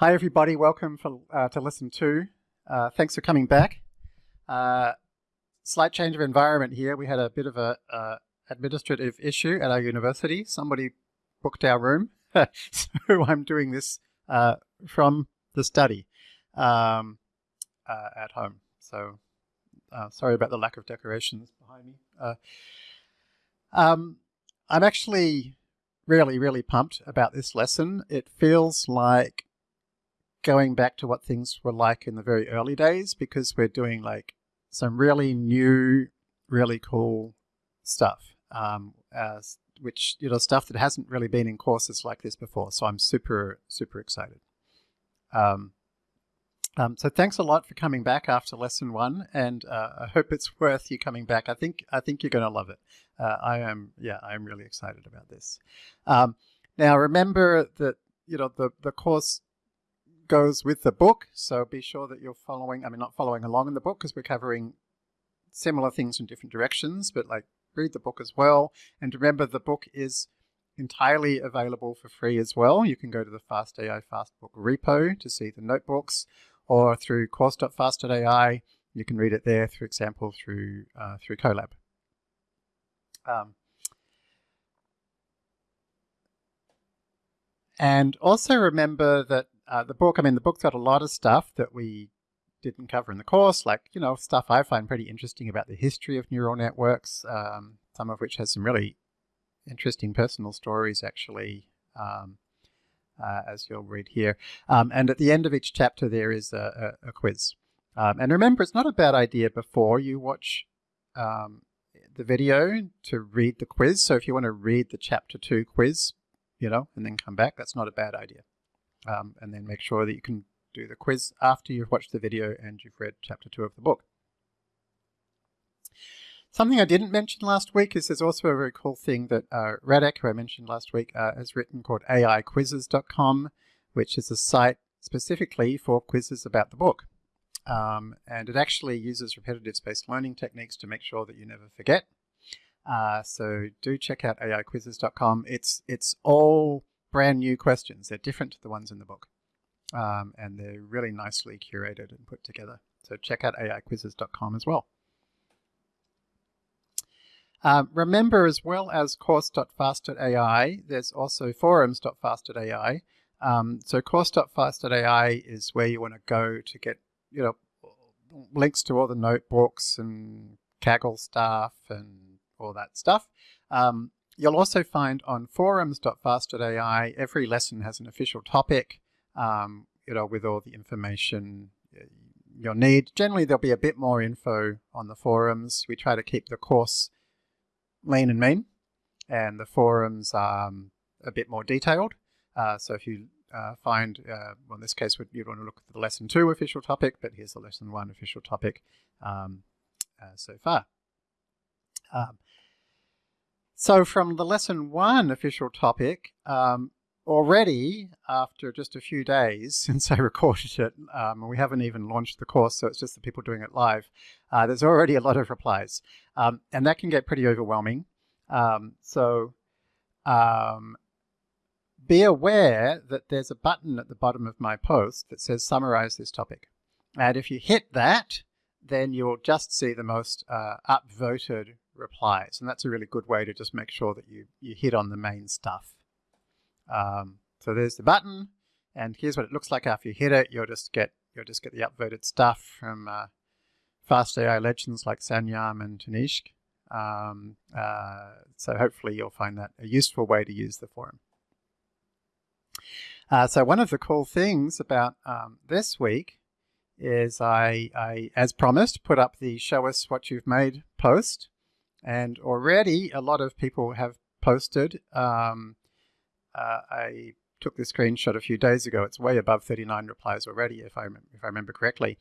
Hi everybody, welcome for, uh, to lesson two. Uh, thanks for coming back. Uh, slight change of environment here. We had a bit of a uh, administrative issue at our university. Somebody booked our room, so I'm doing this uh, from the study um, uh, at home. So sorry about the lack of decorations behind me. Um, I'm actually really, really pumped about this lesson. It feels like going back to what things were like in the very early days because we're doing like some really new, really cool stuff, um, which, you know, stuff that hasn't really been in courses like this before. So I'm super, super excited. Um, um, so thanks a lot for coming back after lesson one, and uh, I hope it's worth you coming back. I think I think you're going to love it. Uh, I am, yeah, I'm really excited about this. Um, now remember that you know the the course goes with the book, so be sure that you're following. I mean, not following along in the book because we're covering similar things in different directions, but like read the book as well. And remember, the book is entirely available for free as well. You can go to the FastAI Fastbook repo to see the notebooks or through course.fast.ai. You can read it there, for example, through, uh, through Colab. Um, and also remember that uh, the book, I mean, the book's got a lot of stuff that we didn't cover in the course, like, you know, stuff I find pretty interesting about the history of neural networks, um, some of which has some really interesting personal stories, actually. Um, uh, as you'll read here. Um, and at the end of each chapter there is a, a, a quiz. Um, and remember, it's not a bad idea before you watch um, the video to read the quiz. So if you want to read the chapter two quiz, you know, and then come back, that's not a bad idea. Um, and then make sure that you can do the quiz after you've watched the video and you've read chapter two of the book. Something I didn't mention last week is there's also a very cool thing that uh, Radek, who I mentioned last week, uh, has written called AIquizzes.com, which is a site specifically for quizzes about the book. Um, and it actually uses repetitive spaced learning techniques to make sure that you never forget. Uh, so do check out AIquizzes.com. It's, it's all brand new questions. They're different to the ones in the book. Um, and they're really nicely curated and put together. So check out AIquizzes.com as well. Um, remember, as well as course.fast.ai, there's also forums.fast.ai. Um, so course.fast.ai is where you want to go to get, you know, links to all the notebooks and Kaggle stuff and all that stuff. Um, you'll also find on forums.fast.ai, every lesson has an official topic, um, you know, with all the information uh, you'll need. Generally, there'll be a bit more info on the forums. We try to keep the course lean and mean, and the forums are um, a bit more detailed. Uh, so if you uh, find, uh, well in this case you'd want to look at the lesson two official topic, but here's the lesson one official topic um, uh, so far. Um, so from the lesson one official topic, um, already after just a few days since I recorded it, um, we haven't even launched the course, so it's just the people doing it live, uh, there's already a lot of replies. Um, and that can get pretty overwhelming. Um, so um, be aware that there's a button at the bottom of my post that says summarize this topic. And if you hit that, then you'll just see the most uh, upvoted replies. And that's a really good way to just make sure that you, you hit on the main stuff. Um, so there's the button, and here's what it looks like after you hit it. You'll just get you'll just get the upvoted stuff from uh, fast AI legends like Sanyam and Tanishq. Um, uh, so hopefully you'll find that a useful way to use the forum. Uh, so one of the cool things about um, this week is I, I, as promised, put up the show us what you've made post. And already a lot of people have posted um, uh, I took the screenshot a few days ago. It's way above 39 replies already, if I, if I remember correctly.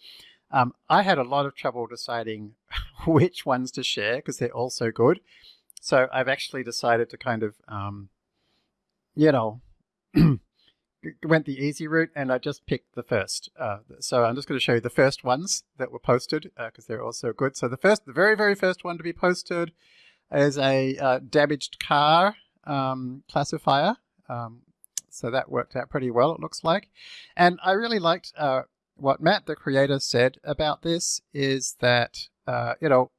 Um, I had a lot of trouble deciding which ones to share because they're all so good. So I've actually decided to kind of, um, you know, went the easy route and I just picked the first. Uh, so I'm just going to show you the first ones that were posted because uh, they're all so good. So the first, the very, very first one to be posted is a uh, damaged car um, classifier um, So that worked out pretty well, it looks like. And I really liked uh, what Matt, the creator, said about this is that, uh, you know,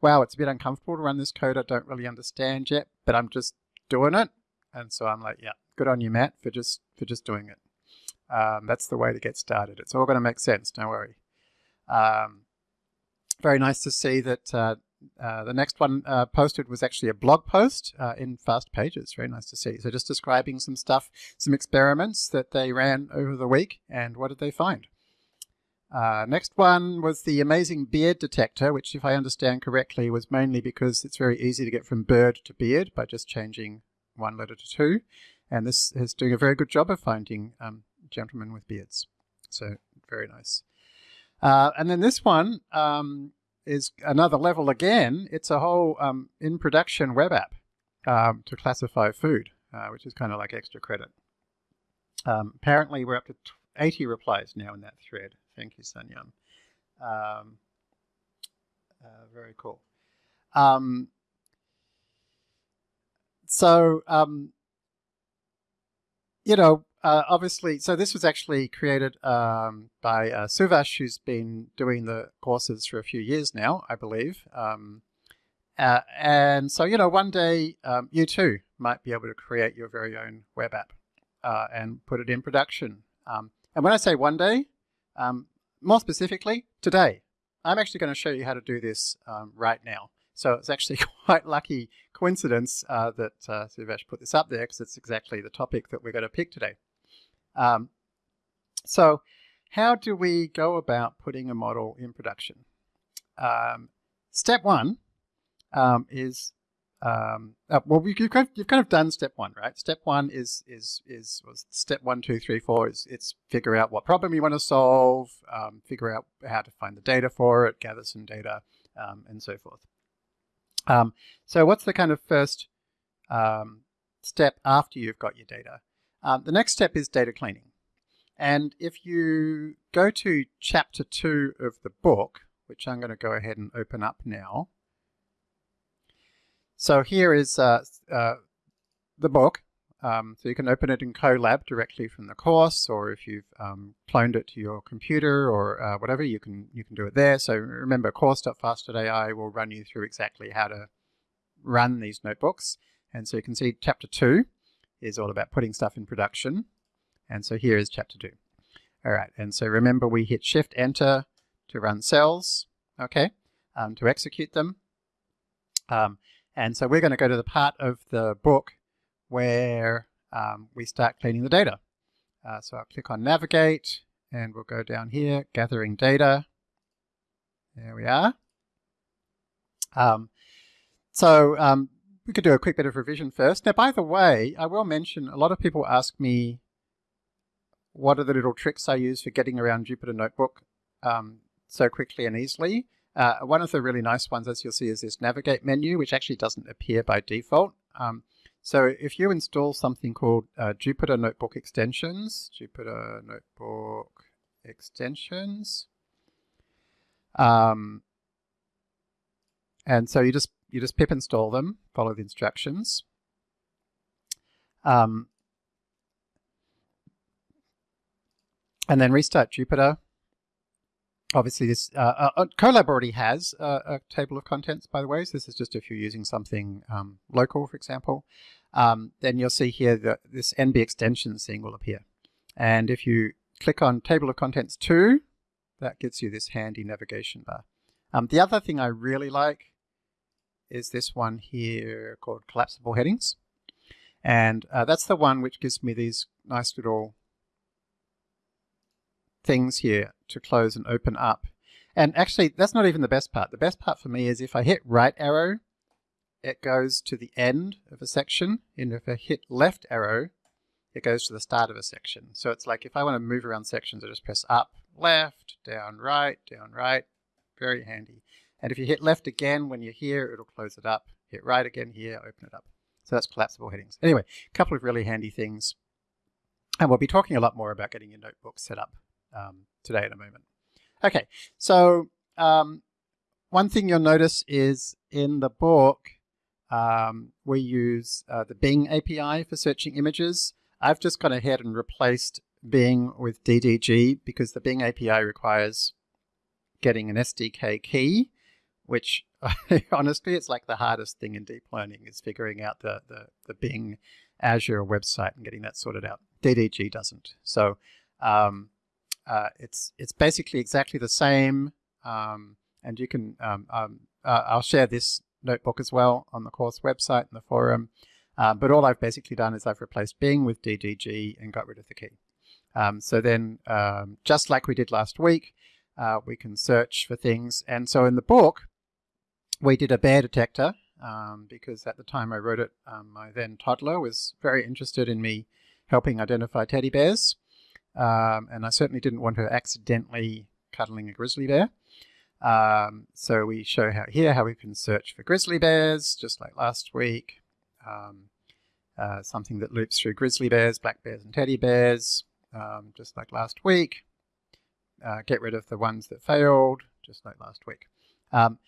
wow, it's a bit uncomfortable to run this code I don't really understand yet, but I'm just doing it. And so I'm like, yeah, good on you, Matt, for just for just doing it. Um, that's the way to get started. It's all going to make sense, don't worry. Um, very nice to see that uh, uh, the next one uh, posted was actually a blog post uh, in Fast Pages. Very nice to see. So just describing some stuff, some experiments that they ran over the week, and what did they find? Uh, next one was the amazing beard detector, which if I understand correctly was mainly because it's very easy to get from bird to beard by just changing one letter to two. And this is doing a very good job of finding um, gentlemen with beards. So very nice. Uh, and then this one um, is another level again. It's a whole um, in production web app um, to classify food, uh, which is kind of like extra credit. Um, apparently we're up to 80 replies now in that thread. Thank you, Sanyam. Um, uh, very cool. Um, so, um, you know, uh, obviously, so this was actually created um, by uh, Suvash, who's been doing the courses for a few years now, I believe. Um, uh, and so, you know, one day um, you too might be able to create your very own web app uh, and put it in production. Um, and when I say one day, um, more specifically, today. I'm actually going to show you how to do this um, right now. So it's actually quite lucky coincidence uh, that uh, Suvash put this up there because it's exactly the topic that we're going to pick today. Um, so how do we go about putting a model in production? Um, step one um, is um, uh, well, you've kind, of, you've kind of done step one, right? Step one is is is step one, two, three, four is it's figure out what problem you want to solve, um, figure out how to find the data for it, gather some data, um, and so forth. Um, so what's the kind of first um, step after you've got your data? Um, the next step is data cleaning. And if you go to chapter two of the book, which I'm going to go ahead and open up now, so here is uh, uh, the book. Um, so you can open it in Colab directly from the course, or if you've um, cloned it to your computer or uh, whatever, you can you can do it there. So remember, course.fast.ai will run you through exactly how to run these notebooks. And so you can see chapter two is all about putting stuff in production. And so here is chapter two. All right, and so remember we hit Shift Enter to run cells, okay, um, to execute them. Um, and so we're going to go to the part of the book where um, we start cleaning the data. Uh, so I'll click on Navigate, and we'll go down here, Gathering Data. There we are. Um, so um, we could do a quick bit of revision first. Now, by the way, I will mention a lot of people ask me what are the little tricks I use for getting around Jupyter Notebook um, so quickly and easily. Uh, one of the really nice ones, as you'll see, is this navigate menu, which actually doesn't appear by default. Um, so if you install something called uh, Jupyter Notebook Extensions, Jupyter Notebook Extensions, um, and so you just you just pip install them, follow the instructions. Um, and then restart Jupyter obviously this uh, uh, uh, Colab already has a, a, table of contents, by the way. So this is just if you're using something um, local, for example. Um, then you'll see here that this NB extensions thing will appear. And if you click on table of contents 2, that gives you this handy navigation bar. Um, the other thing I really like is this one here called collapsible headings. And uh, that's the one which gives me these nice little things here to close and open up. And actually, that's not even the best part. The best part for me is if I hit right arrow, it goes to the end of a section. And if I hit left arrow, it goes to the start of a section. So it's like if I want to move around sections, I just press up, left, down, right, down, right. Very handy. And if you hit left again when you're here, it'll close it up. Hit right again here, open it up. So that's collapsible headings. Anyway, a couple of really handy things. And we'll be talking a lot more about getting your notebook set up um, today in a moment. Okay, so um, one thing you'll notice is in the book, um, we use uh, the Bing API for searching images. I've just gone ahead and replaced Bing with DDG because the Bing API requires getting an SDK key, which honestly, it's like the hardest thing in deep learning is figuring out the, the, the Bing Azure website and getting that sorted out. DDG doesn't. So um, uh, it's it's basically exactly the same, um, and you can um, um, uh, I'll share this notebook as well on the course website and the forum. Uh, but all I've basically done is I've replaced Bing with DDG and got rid of the key. Um, so then, um, just like we did last week, uh, we can search for things. And so in the book, we did a bear detector um, because at the time I wrote it, my then toddler was very interested in me helping identify teddy bears. Um, and I certainly didn't want her accidentally cuddling a grizzly bear. Um, so we show how here how we can search for grizzly bears, just like last week. Um, uh, something that loops through grizzly bears, black bears, and teddy bears, um, just like last week. Uh, get rid of the ones that failed, just like last week. Um,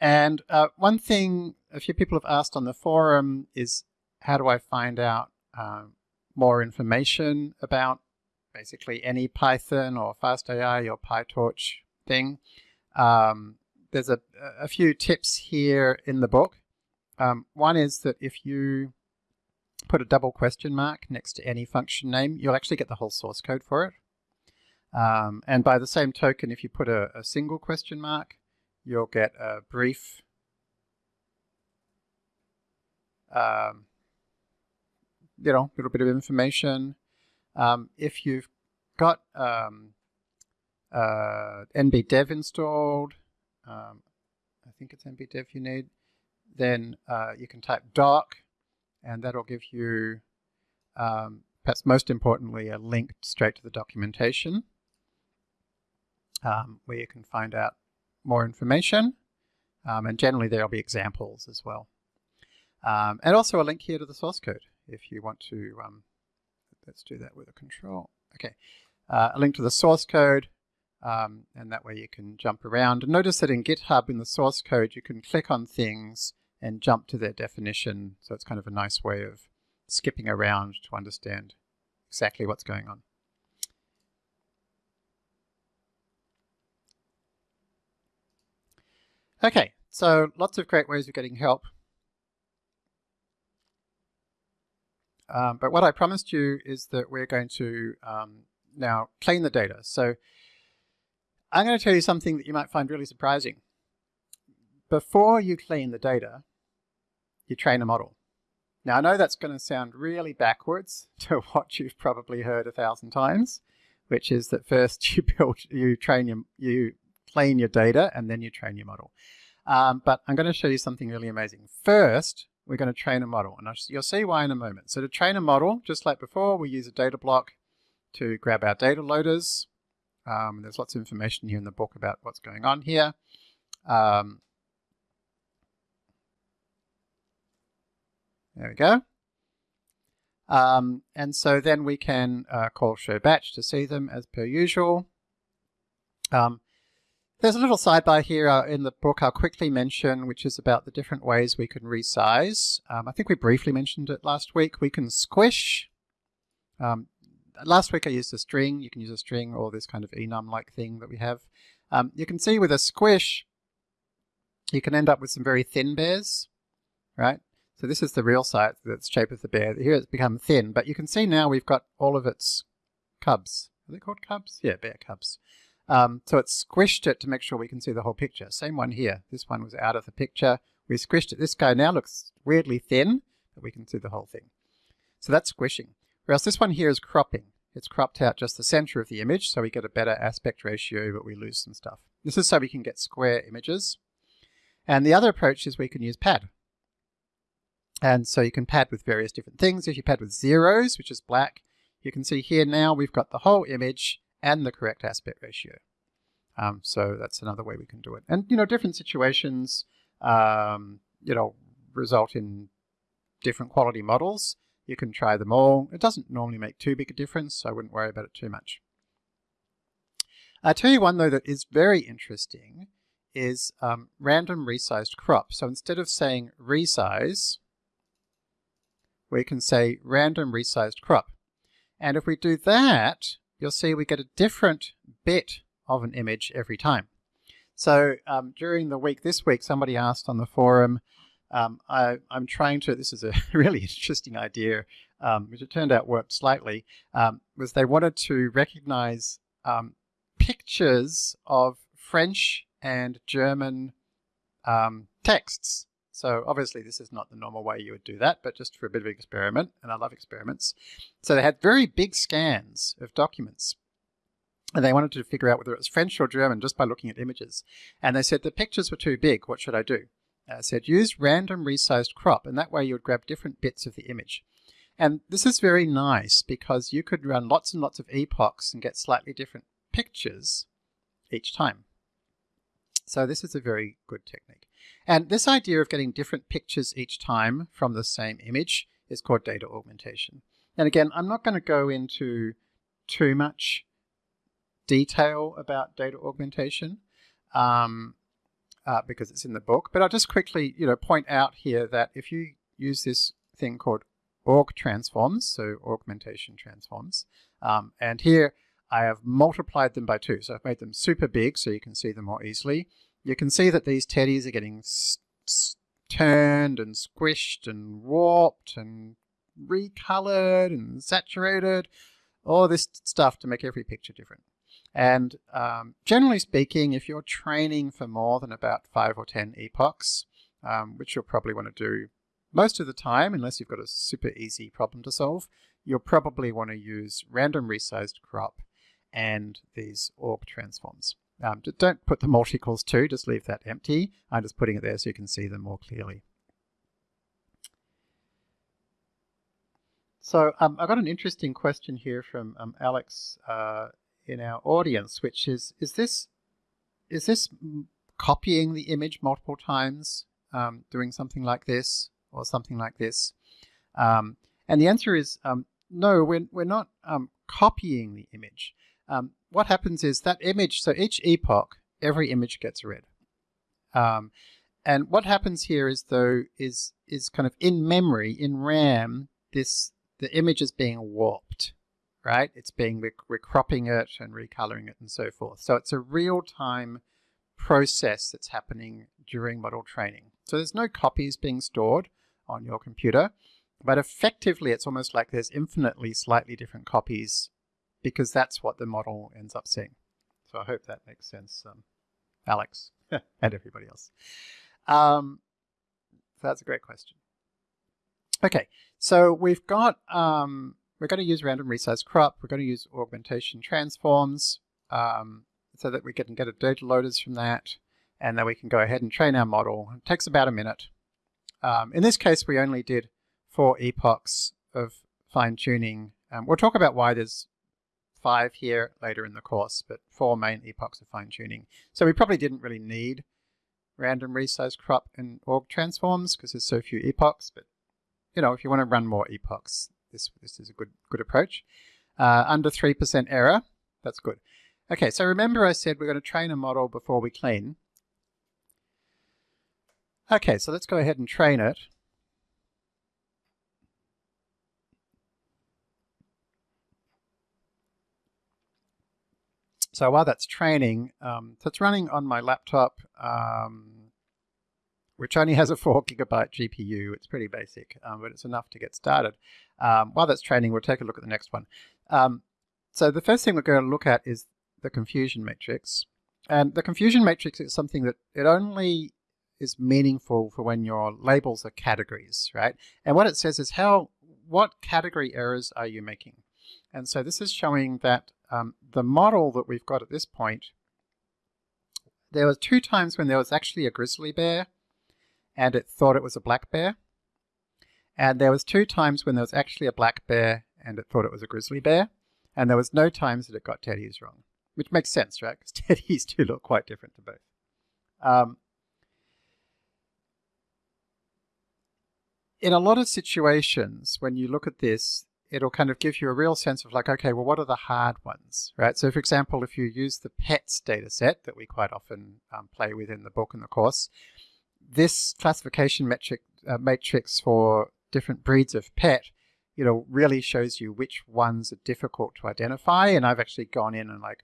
and uh, one thing a few people have asked on the forum is how do I find out um, more information about basically any Python or FastAI or PyTorch thing. Um, there's a, a, few tips here in the book. Um, one is that if you put a double question mark next to any function name, you'll actually get the whole source code for it. Um, and by the same token, if you put a, a single question mark, you'll get a brief um, you know, little bit of information. Um, if you've got um, uh, nbdev installed, um, I think it's nbdev you need, then uh, you can type doc and that'll give you, um, perhaps most importantly, a link straight to the documentation um, where you can find out more information. Um, and generally there'll be examples as well. Um, and also a link here to the source code if you want to, um, let's do that with a control. Okay, uh, a link to the source code, um, and that way you can jump around. And notice that in GitHub, in the source code, you can click on things and jump to their definition. So it's kind of a nice way of skipping around to understand exactly what's going on. Okay, so lots of great ways of getting help. Um, but what I promised you is that we're going to um, now clean the data. So I'm going to tell you something that you might find really surprising. Before you clean the data, you train a model. Now I know that's going to sound really backwards to what you've probably heard a thousand times, which is that first you build, you train your, you clean your data and then you train your model. Um, but I'm going to show you something really amazing. First, we're going to train a model. And you'll see why in a moment. So to train a model, just like before, we use a data block to grab our data loaders. Um, there's lots of information here in the book about what's going on here. Um, there we go. Um, and so then we can uh, call show batch to see them as per usual. Um, there's a little sidebar here uh, in the book I'll quickly mention, which is about the different ways we can resize. Um, I think we briefly mentioned it last week. We can squish. Um, last week I used a string. You can use a string or this kind of enum-like thing that we have. Um, you can see with a squish, you can end up with some very thin bears, right? So this is the real site, the shape of the bear. Here it's become thin, but you can see now we've got all of its cubs. Are they called cubs? Yeah, bear cubs. Um, so it squished it to make sure we can see the whole picture. Same one here. This one was out of the picture. We squished it. This guy now looks weirdly thin, but we can see the whole thing. So that's squishing. Whereas this one here is cropping. It's cropped out just the center of the image, so we get a better aspect ratio, but we lose some stuff. This is so we can get square images. And the other approach is we can use pad. And so you can pad with various different things. If you pad with zeros, which is black, you can see here now we've got the whole image and the correct aspect ratio. Um, so that's another way we can do it. And, you know, different situations, um, you know, result in different quality models. You can try them all. It doesn't normally make too big a difference, so I wouldn't worry about it too much. I'll tell you one, though, that is very interesting is um, random resized crop. So instead of saying resize, we can say random resized crop. And if we do that, you'll see we get a different bit of an image every time. So um, during the week this week, somebody asked on the forum, um, I, am trying to, this is a really interesting idea, um, which it turned out worked slightly, um, was they wanted to recognize um, pictures of French and German um, texts. So obviously this is not the normal way you would do that, but just for a bit of an experiment, and I love experiments. So they had very big scans of documents. And they wanted to figure out whether it was French or German just by looking at images. And they said the pictures were too big, what should I do? I said use random resized crop, and that way you would grab different bits of the image. And this is very nice because you could run lots and lots of epochs and get slightly different pictures each time. So this is a very good technique. And this idea of getting different pictures each time from the same image is called data augmentation. And again, I'm not going to go into too much detail about data augmentation um, uh, because it's in the book, but I'll just quickly you know, point out here that if you use this thing called aug transforms, so augmentation transforms, um, and here I have multiplied them by two. So I've made them super big so you can see them more easily. You can see that these teddies are getting turned and squished and warped and recolored and saturated, all this stuff to make every picture different. And um, generally speaking, if you're training for more than about five or 10 epochs, um, which you'll probably want to do most of the time, unless you've got a super easy problem to solve, you'll probably want to use random resized crop and these aug transforms. Um, don't put the multi-equals to, just leave that empty. I'm just putting it there so you can see them more clearly. So um, I got an interesting question here from um, Alex uh, in our audience, which is, is this, is this copying the image multiple times, um, doing something like this or something like this? Um, and the answer is um, no, we're, we're not um, copying the image um, what happens is that image, so each epoch, every image gets read. Um, and what happens here is though, is, is kind of in memory, in RAM, this, the image is being warped, right? It's being, we're, cropping it and recoloring it and so forth. So it's a real-time process that's happening during model training. So there's no copies being stored on your computer, but effectively it's almost like there's infinitely slightly different copies because that's what the model ends up seeing. So I hope that makes sense, um, Alex and everybody else. Um, so that's a great question. Okay, so we've got, um, we're going to use random resize crop, we're going to use augmentation transforms um, so that we can get a data loaders from that, and then we can go ahead and train our model. It takes about a minute. Um, in this case, we only did four epochs of fine tuning. Um, we'll talk about why there's five here later in the course, but four main epochs of fine tuning. So we probably didn't really need random resize crop and aug transforms because there's so few epochs, but you know, if you want to run more epochs, this, this is a good, good approach. Uh, under 3% error, that's good. Okay, so remember I said we're going to train a model before we clean. Okay, so let's go ahead and train it. So while that's training, um, so it's running on my laptop, um, which only has a four gigabyte GPU. It's pretty basic, um, but it's enough to get started. Um, while that's training, we'll take a look at the next one. Um, so the first thing we're going to look at is the confusion matrix. And the confusion matrix is something that it only is meaningful for when your labels are categories, right? And what it says is how, what category errors are you making? And so this is showing that um, the model that we've got at this point, there was two times when there was actually a grizzly bear and it thought it was a black bear. And there was two times when there was actually a black bear and it thought it was a grizzly bear. And there was no times that it got teddies wrong, which makes sense, right? Because teddies do look quite different to both. Um, in a lot of situations, when you look at this, it'll kind of give you a real sense of like, okay, well, what are the hard ones, right? So for example, if you use the PETS data set that we quite often um, play with in the book and the course, this classification metric uh, matrix for different breeds of pet you know, really shows you which ones are difficult to identify. And I've actually gone in and like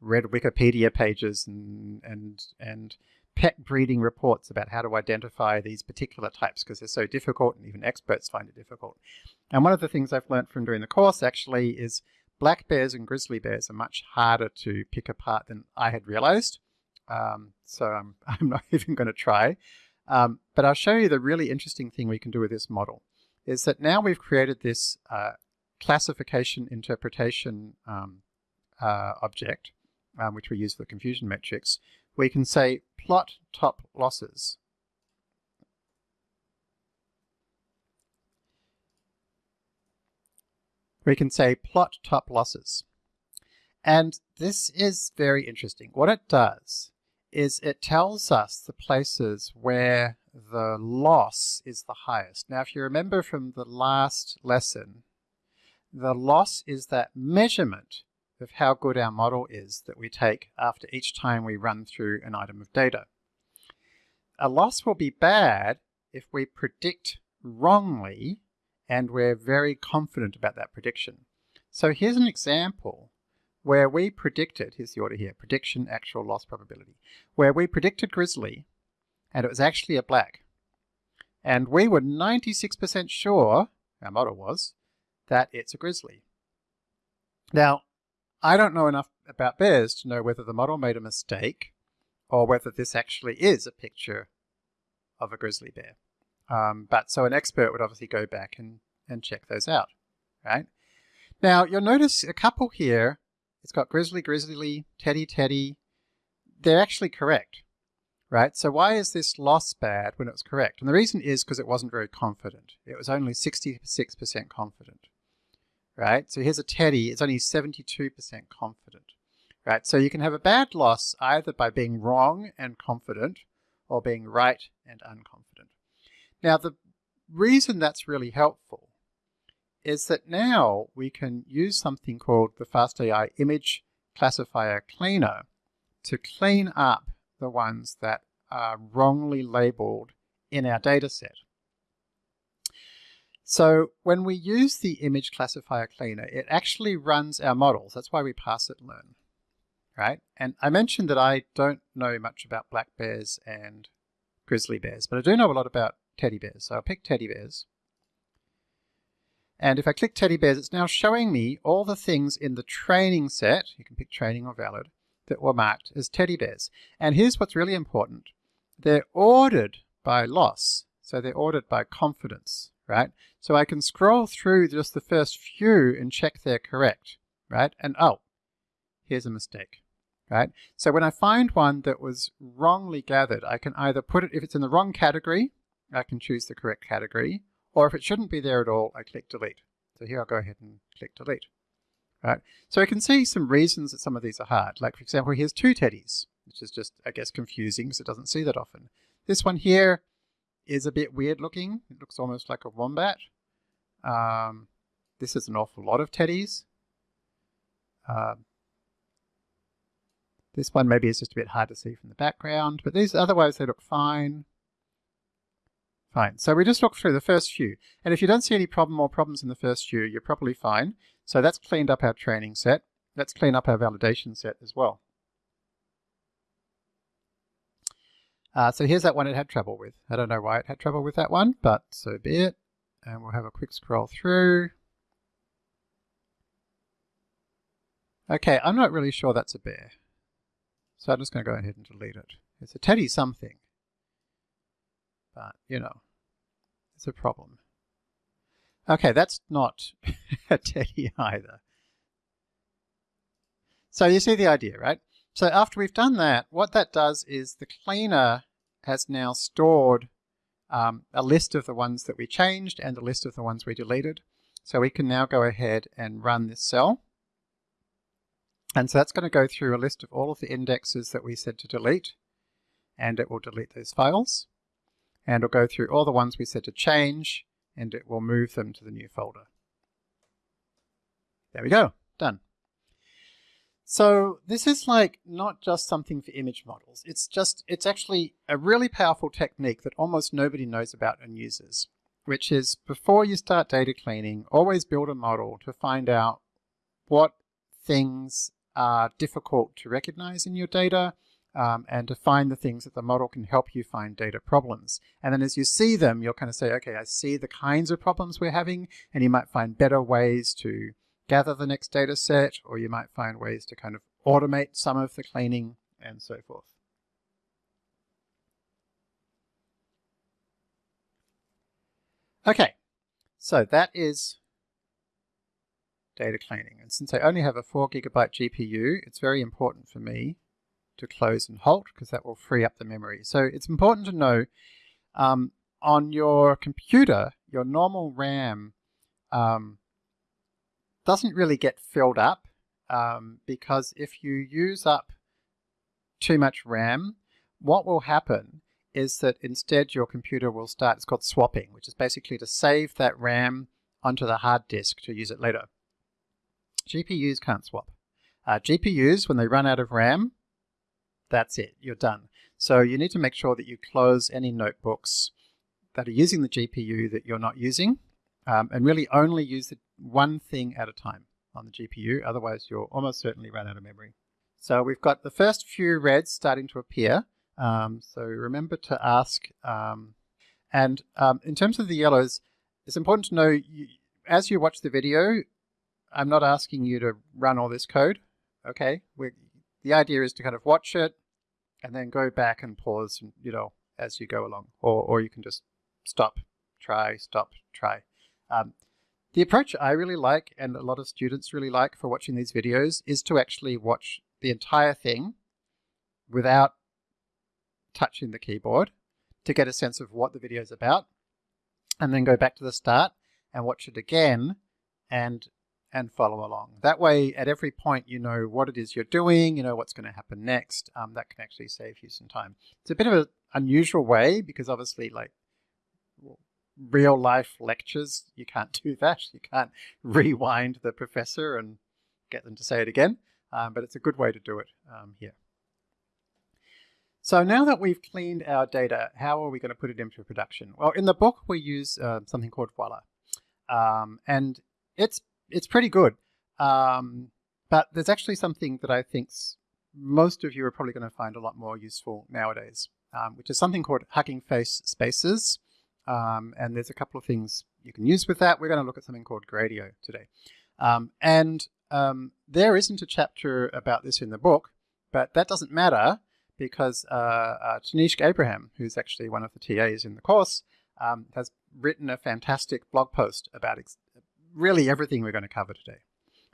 read Wikipedia pages and and and pet breeding reports about how to identify these particular types because they're so difficult and even experts find it difficult. And one of the things I've learned from doing the course actually is black bears and grizzly bears are much harder to pick apart than I had realized. Um, so I'm, I'm not even going to try. Um, but I'll show you the really interesting thing we can do with this model is that now we've created this uh, classification interpretation um, uh, object, um, which we use for confusion metrics, we can say plot top losses. We can say plot top losses. And this is very interesting. What it does is it tells us the places where the loss is the highest. Now, if you remember from the last lesson, the loss is that measurement of how good our model is that we take after each time we run through an item of data. A loss will be bad if we predict wrongly and we're very confident about that prediction. So here's an example where we predicted, here's the order here, prediction, actual loss probability, where we predicted grizzly and it was actually a black. And we were 96% sure, our model was, that it's a grizzly. Now, I don't know enough about bears to know whether the model made a mistake or whether this actually is a picture of a grizzly bear. Um, but so an expert would obviously go back and, and check those out, right? Now you'll notice a couple here, it's got grizzly, grizzly, teddy, teddy. They're actually correct right? So why is this loss bad when it was correct? And the reason is because it wasn't very confident. It was only 66% confident, right? So here's a teddy, it's only 72% confident, right? So you can have a bad loss either by being wrong and confident or being right and unconfident. Now the reason that's really helpful is that now we can use something called the FastAI image classifier cleaner to clean up the ones that are wrongly labeled in our data set. So when we use the image classifier cleaner, it actually runs our models. That's why we pass it learn, right? And I mentioned that I don't know much about black bears and grizzly bears, but I do know a lot about teddy bears. So I'll pick teddy bears. And if I click teddy bears, it's now showing me all the things in the training set, you can pick training or valid, that were marked as teddy bears. And here's what's really important. They're ordered by loss. So they're ordered by confidence, right? So I can scroll through just the first few and check they're correct, right? And oh, here's a mistake, right? So when I find one that was wrongly gathered, I can either put it, if it's in the wrong category, I can choose the correct category, or if it shouldn't be there at all, I click delete. So here I'll go ahead and click delete right? So I can see some reasons that some of these are hard. Like for example, here's two teddies, which is just, I guess, confusing because it doesn't see that often. This one here is a bit weird looking. It looks almost like a wombat. Um, this is an awful lot of teddies. Um, this one maybe is just a bit hard to see from the background, but these otherwise they look fine. Fine. So we just look through the first few. And if you don't see any problem or problems in the first few, you're probably fine. So that's cleaned up our training set. Let's clean up our validation set as well. Uh, so here's that one it had trouble with. I don't know why it had trouble with that one, but so be it. And we'll have a quick scroll through. Okay, I'm not really sure that's a bear. So I'm just going to go ahead and delete it. It's a teddy something. But, you know, it's a problem. Okay, that's not a teddy either. So you see the idea, right? So after we've done that, what that does is the cleaner has now stored um, a list of the ones that we changed and a list of the ones we deleted. So we can now go ahead and run this cell. And so that's going to go through a list of all of the indexes that we said to delete, and it will delete those files. And it'll go through all the ones we said to change, and it will move them to the new folder. There we go, done. So this is like not just something for image models. It's just, it's actually a really powerful technique that almost nobody knows about and uses. which is before you start data cleaning, always build a model to find out what things are difficult to recognize in your data um, and to find the things that the model can help you find data problems. And then as you see them, you'll kind of say, okay, I see the kinds of problems we're having, and you might find better ways to gather the next data set, or you might find ways to kind of automate some of the cleaning and so forth. Okay, so that is data cleaning. And since I only have a 4 gigabyte GPU, it's very important for me to close and halt because that will free up the memory. So it's important to know um, on your computer, your normal RAM um, doesn't really get filled up um, because if you use up too much RAM, what will happen is that instead your computer will start, it's called swapping, which is basically to save that RAM onto the hard disk to use it later. GPUs can't swap. Uh, GPUs, when they run out of RAM, that's it, you're done. So you need to make sure that you close any notebooks that are using the GPU that you're not using, um, and really only use one thing at a time on the GPU, otherwise you'll almost certainly run out of memory. So we've got the first few reds starting to appear, um, so remember to ask, um, and um, in terms of the yellows, it's important to know, you, as you watch the video, I'm not asking you to run all this code, okay? We're, the idea is to kind of watch it and then go back and pause, you know, as you go along. Or, or you can just stop, try, stop, try. Um, the approach I really like and a lot of students really like for watching these videos is to actually watch the entire thing without touching the keyboard to get a sense of what the video is about and then go back to the start and watch it again and and follow along. That way, at every point, you know what it is you're doing, you know what's going to happen next. Um, that can actually save you some time. It's a bit of an unusual way because obviously, like real life lectures, you can't do that. You can't rewind the professor and get them to say it again. Um, but it's a good way to do it um, here. So now that we've cleaned our data, how are we going to put it into production? Well, in the book, we use uh, something called Voila. Um, and it's it's pretty good. Um, but there's actually something that I think most of you are probably going to find a lot more useful nowadays, um, which is something called Hugging Face Spaces. Um, and there's a couple of things you can use with that. We're going to look at something called Gradio today. Um, and um, there isn't a chapter about this in the book, but that doesn't matter because uh, uh, Tanishq Abraham, who's actually one of the TAs in the course, um, has written a fantastic blog post about really everything we're going to cover today.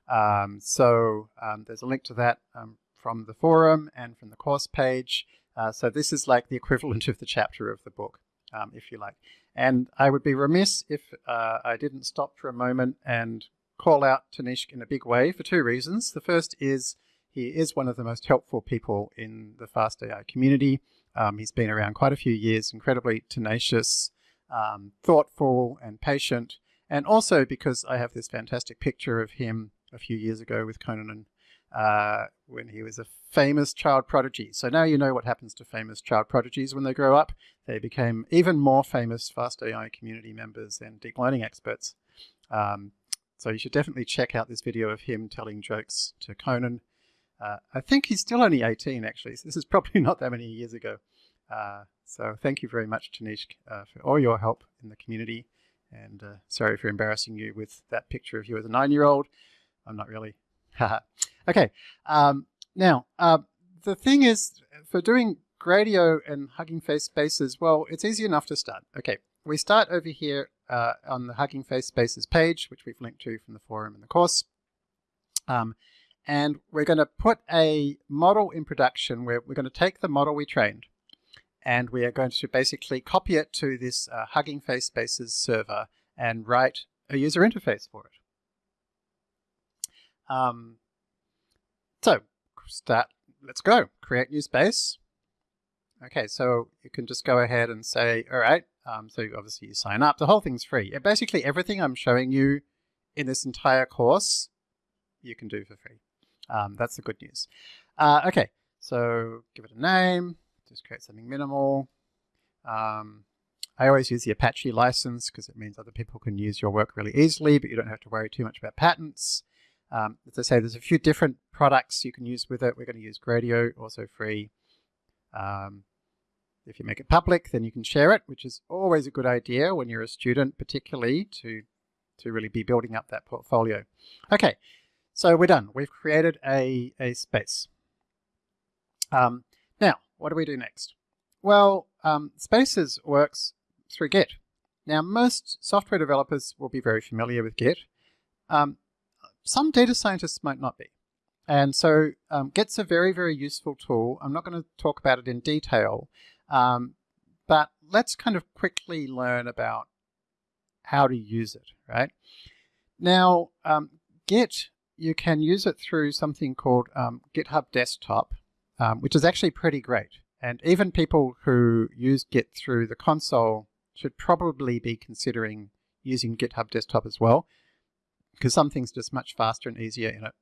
Um, so um, there's a link to that um, from the forum and from the course page. Uh, so this is like the equivalent of the chapter of the book, um, if you like. And I would be remiss if uh, I didn't stop for a moment and call out Tanishq in a big way for two reasons. The first is he is one of the most helpful people in the fast AI community. Um, he's been around quite a few years, incredibly tenacious, um, thoughtful and patient, and also because I have this fantastic picture of him a few years ago with Conan uh, when he was a famous child prodigy. So now you know what happens to famous child prodigies when they grow up. They became even more famous FastAI community members and deep learning experts. Um, so you should definitely check out this video of him telling jokes to Conan. Uh, I think he's still only 18 actually, so this is probably not that many years ago. Uh, so thank you very much, Tanishq, uh, for all your help in the community. And uh, sorry for embarrassing you with that picture of you as a nine-year-old. I'm not really. okay. Um, now, uh, the thing is, for doing Gradio and Hugging Face spaces, well, it's easy enough to start. Okay, we start over here uh, on the Hugging Face Spaces page, which we've linked to from the forum and the course. Um, and we're going to put a model in production where we're going to take the model we trained and we are going to basically copy it to this uh, Hugging Face Spaces server and write a user interface for it. Um, so start, let's go, create new space. Okay, so you can just go ahead and say, all right, um, so obviously you sign up, the whole thing's free. Basically everything I'm showing you in this entire course, you can do for free. Um, that's the good news. Uh, okay, so give it a name, just create something minimal. Um, I always use the Apache license because it means other people can use your work really easily, but you don't have to worry too much about patents. Um, as I say, there's a few different products you can use with it. We're going to use Gradio, also free. Um, if you make it public, then you can share it, which is always a good idea when you're a student, particularly to, to really be building up that portfolio. Okay, so we're done. We've created a, a space. Um, what do we do next? Well, um, Spaces works through Git. Now, most software developers will be very familiar with Git. Um, some data scientists might not be. And so um, Git's a very, very useful tool. I'm not going to talk about it in detail, um, but let's kind of quickly learn about how to use it, right? Now, um, Git, you can use it through something called um, GitHub Desktop, um, which is actually pretty great. And even people who use Git through the console should probably be considering using GitHub Desktop as well, because something's just much faster and easier in it.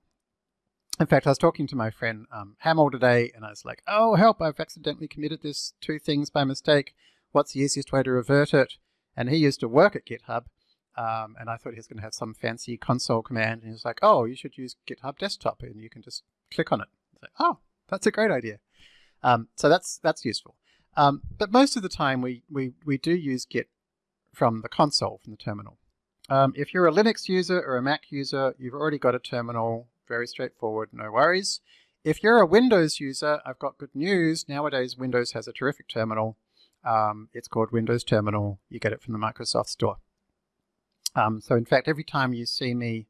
In fact, I was talking to my friend um, today, and I was like, oh, help, I've accidentally committed this two things by mistake. What's the easiest way to revert it? And he used to work at GitHub, um, and I thought he was going to have some fancy console command, and he was like, oh, you should use GitHub Desktop, and you can just click on it. Like, oh, that's a great idea. Um, so that's that's useful. Um, but most of the time, we, we, we do use Git from the console, from the terminal. Um, if you're a Linux user or a Mac user, you've already got a terminal very straightforward, no worries. If you're a Windows user, I've got good news. Nowadays, Windows has a terrific terminal. Um, it's called Windows Terminal. You get it from the Microsoft Store. Um, so in fact, every time you see me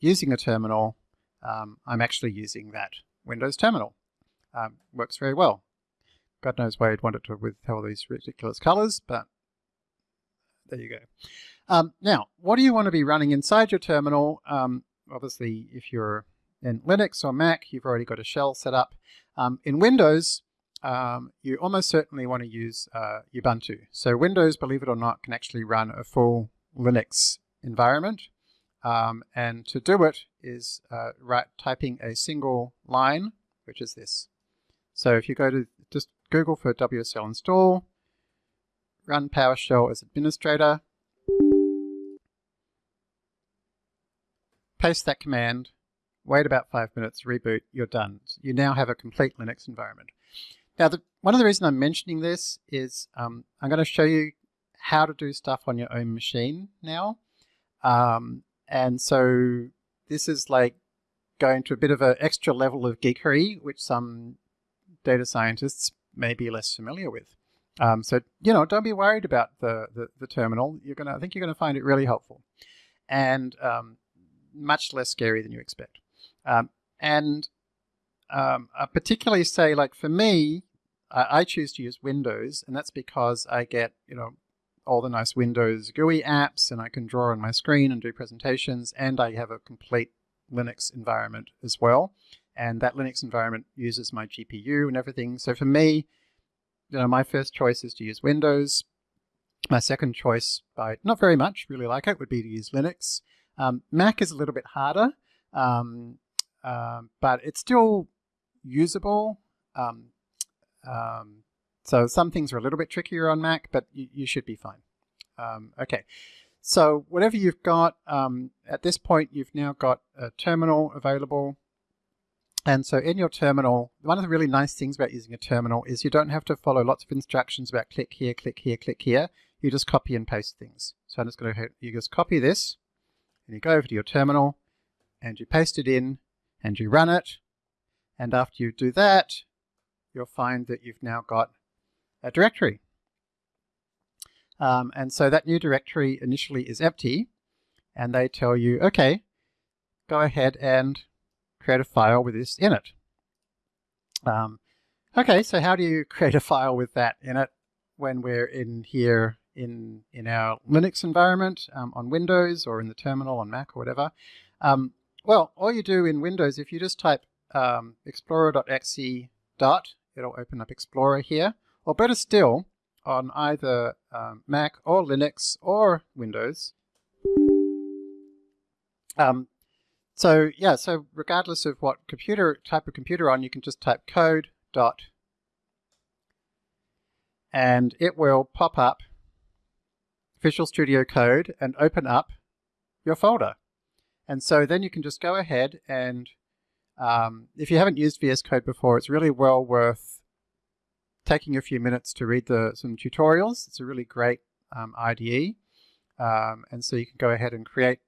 using a terminal, um, I'm actually using that Windows Terminal. Um, works very well. God knows why you'd want it to with all these ridiculous colors, but there you go. Um, now, what do you want to be running inside your terminal? Um, obviously, if you're in Linux or Mac, you've already got a shell set up. Um, in Windows, um, you almost certainly want to use uh, Ubuntu. So Windows, believe it or not, can actually run a full Linux environment. Um, and to do it is uh, write, typing a single line, which is this. So if you go to just Google for WSL install, run PowerShell as administrator, paste that command, wait about five minutes, reboot, you're done. You now have a complete Linux environment. Now, the, one of the reasons I'm mentioning this is um, I'm going to show you how to do stuff on your own machine now. Um, and so this is like going to a bit of an extra level of geekery, which some data scientists may be less familiar with. Um, so, you know, don't be worried about the, the, the, terminal. You're gonna, I think you're gonna find it really helpful. And um, much less scary than you expect. Um, and um, I particularly say, like for me, I, I, choose to use Windows, and that's because I get, you know, all the nice Windows GUI apps, and I can draw on my screen and do presentations, and I have a complete Linux environment as well. And that Linux environment uses my GPU and everything. So for me, you know, my first choice is to use Windows. My second choice, by not very much, really like it, would be to use Linux. Um, Mac is a little bit harder, um, uh, but it's still usable. Um, um, so some things are a little bit trickier on Mac, but you, you should be fine. Um, okay, so whatever you've got, at this point you've now got a terminal available. And so in your terminal, one of the really nice things about using a terminal is you don't have to follow lots of instructions about click here, click here, click here. You just copy and paste things. So I'm just going to, you just copy this, and you go over to your terminal and you paste it in and you run it. And after you do that, you'll find that you've now got a directory. Um, and so that new directory initially is empty and they tell you, okay, go ahead and create a file with this in it. Um, okay, so how do you create a file with that in it when we're in here in, in our Linux environment um, on Windows or in the terminal on Mac or whatever. Um, well, all you do in Windows, if you just type um, explorer.exe dot, it'll open up Explorer here. Or better still, on either um, Mac or Linux or Windows. Um, so yeah, so regardless of what computer type of computer on, you can just type code dot, and it will pop up Visual Studio Code and open up your folder. And so then you can just go ahead and um, if you haven't used VS Code before, it's really well worth taking a few minutes to read the some tutorials. It's a really great um, IDE. Um, and so you can go ahead and create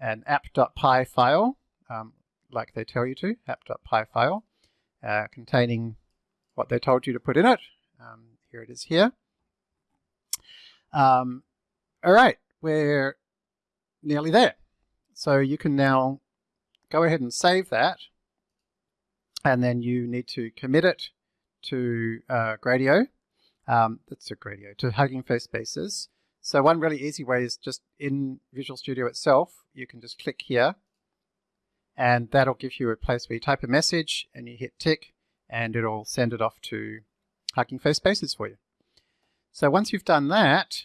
an app.py file, um, like they tell you to, app.py file, uh, containing what they told you to put in it. Um, here it is here. Um, all right, we're nearly there. So you can now go ahead and save that. And then you need to commit it to uh, Gradio. Um, that's a Gradio, to Hugging Face Spaces. So one really easy way is just in Visual Studio itself, you can just click here and that'll give you a place where you type a message and you hit tick and it'll send it off to Hugging Face Spaces for you. So once you've done that,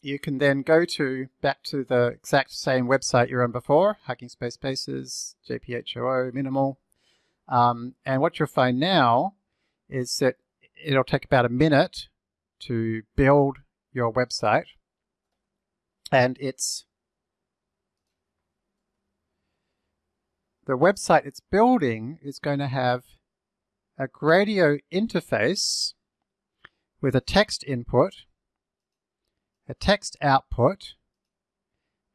you can then go to back to the exact same website you're on before, Hugging Face Spaces, JPHOO, Minimal. Um, and what you'll find now is that it'll take about a minute to build your website. And it's the website it's building is going to have a Gradio interface with a text input a text output,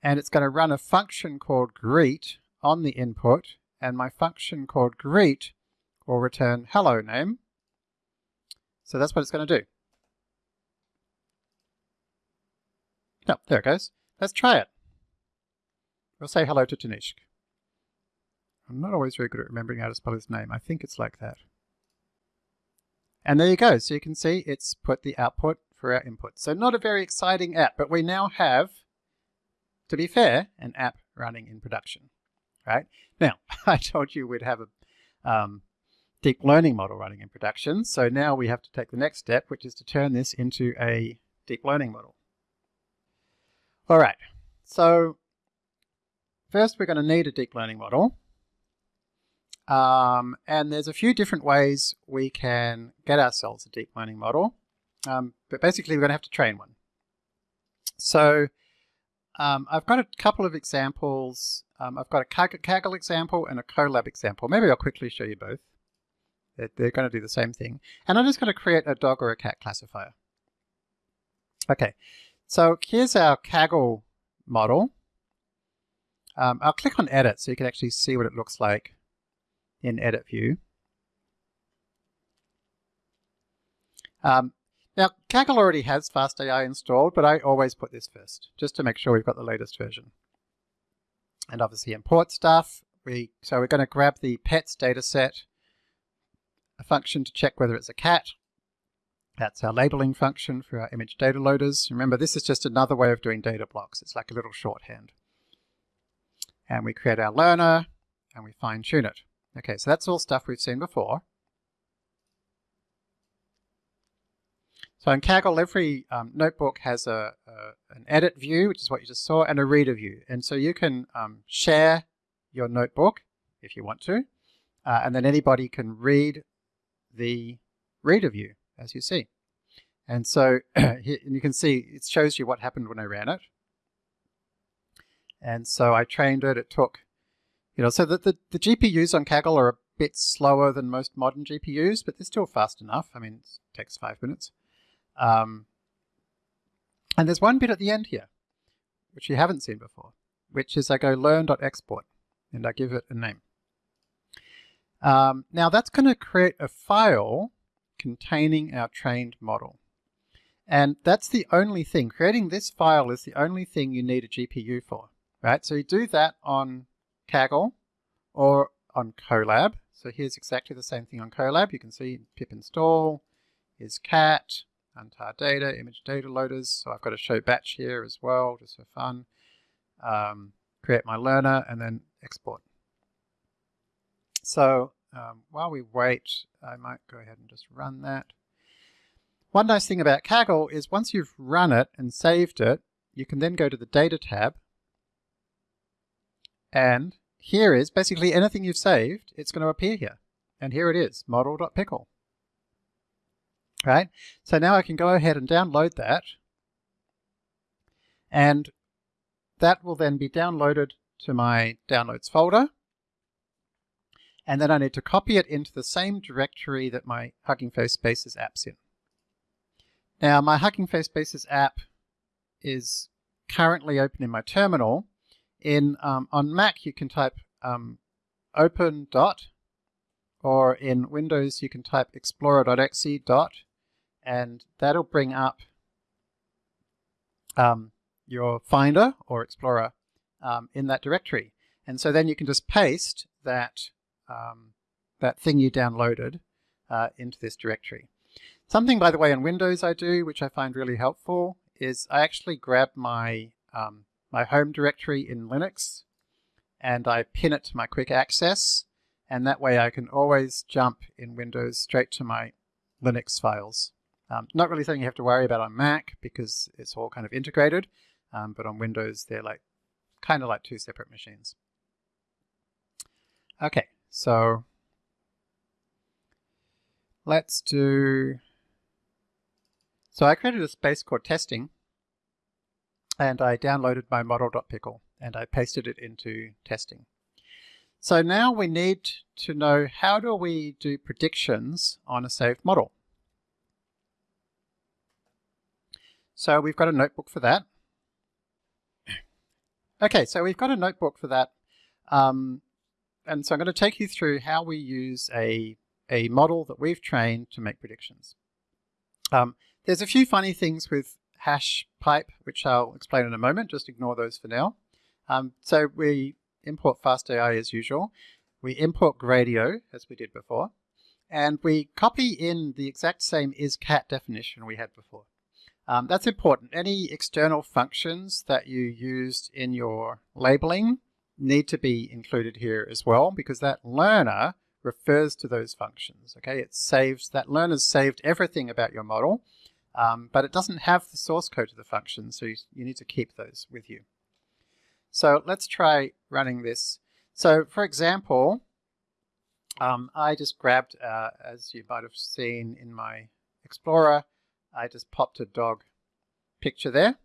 and it's going to run a function called greet on the input, and my function called greet will return hello name. So that's what it's going to do. No, there it goes. Let's try it. We'll say hello to Tanishq. I'm not always very good at remembering how to spell his name. I think it's like that. And there you go. So you can see it's put the output for our input. So not a very exciting app, but we now have, to be fair, an app running in production, right? Now, I told you we'd have a um, deep learning model running in production. So now we have to take the next step, which is to turn this into a deep learning model. All right, so first we're going to need a deep learning model. Um, and there's a few different ways we can get ourselves a deep learning model. Um, but basically we're going to have to train one. So um, I've got a couple of examples. Um, I've got a Kaggle example and a Colab example. Maybe I'll quickly show you both. They're, they're going to do the same thing. And I'm just going to create a dog or a cat classifier. Okay, so here's our Kaggle model. Um, I'll click on edit so you can actually see what it looks like in edit view. Um, now, Kaggle already has FastAI installed, but I always put this first, just to make sure we've got the latest version. And obviously import stuff. We, so we're going to grab the pets dataset, a function to check whether it's a cat. That's our labeling function for our image data loaders. Remember, this is just another way of doing data blocks. It's like a little shorthand. And we create our learner, and we fine tune it. Okay, so that's all stuff we've seen before. So in Kaggle, every um, notebook has a, a, an edit view, which is what you just saw, and a reader view. And so you can um, share your notebook if you want to, uh, and then anybody can read the reader view, as you see. And so and you can see it shows you what happened when I ran it. And so I trained it, it took, you know, so the, the, the GPUs on Kaggle are a bit slower than most modern GPUs, but they're still fast enough. I mean, it takes five minutes. Um, and there's one bit at the end here, which you haven't seen before, which is I go learn.export and I give it a name. Um, now that's going to create a file containing our trained model. And that's the only thing. Creating this file is the only thing you need a GPU for, right? So you do that on Kaggle or on Colab. So here's exactly the same thing on Colab. You can see pip install is cat, untar data, image data loaders. So I've got a show batch here as well, just for fun. Um, create my learner and then export. So um, while we wait, I might go ahead and just run that. One nice thing about Kaggle is once you've run it and saved it, you can then go to the Data tab. And here is basically anything you've saved, it's going to appear here. And here it is, model.pickle. Right? So now I can go ahead and download that. And that will then be downloaded to my downloads folder. And then I need to copy it into the same directory that my Hugging Face Spaces app's in. Now my Hugging Face Spaces app is currently open in my terminal. In um, On Mac you can type um, open dot or in Windows you can type explorer.exe dot and that'll bring up um, your Finder or Explorer um, in that directory. And so then you can just paste that, um, that thing you downloaded uh, into this directory. Something, by the way, in Windows I do, which I find really helpful, is I actually grab my, um, my home directory in Linux and I pin it to my quick access and that way I can always jump in Windows straight to my Linux files. Um, not really something you have to worry about on Mac because it's all kind of integrated, um, but on Windows they're like kind of like two separate machines. Okay, so let's do, so I created a space called testing and I downloaded my model.pickle and I pasted it into testing. So now we need to know how do we do predictions on a saved model. So we've got a notebook for that. Okay, so we've got a notebook for that. Um, and so I'm going to take you through how we use a, a model that we've trained to make predictions. Um, there's a few funny things with hash pipe, which I'll explain in a moment. Just ignore those for now. Um, so we import FastAI as usual. We import Gradio, as we did before. And we copy in the exact same isCat definition we had before. Um, that's important. Any external functions that you used in your labeling need to be included here as well because that learner refers to those functions. Okay, it saves, that learner's saved everything about your model, um, but it doesn't have the source code of the function, so you, you need to keep those with you. So let's try running this. So for example, um, I just grabbed, uh, as you might have seen in my Explorer, I just popped a dog picture there.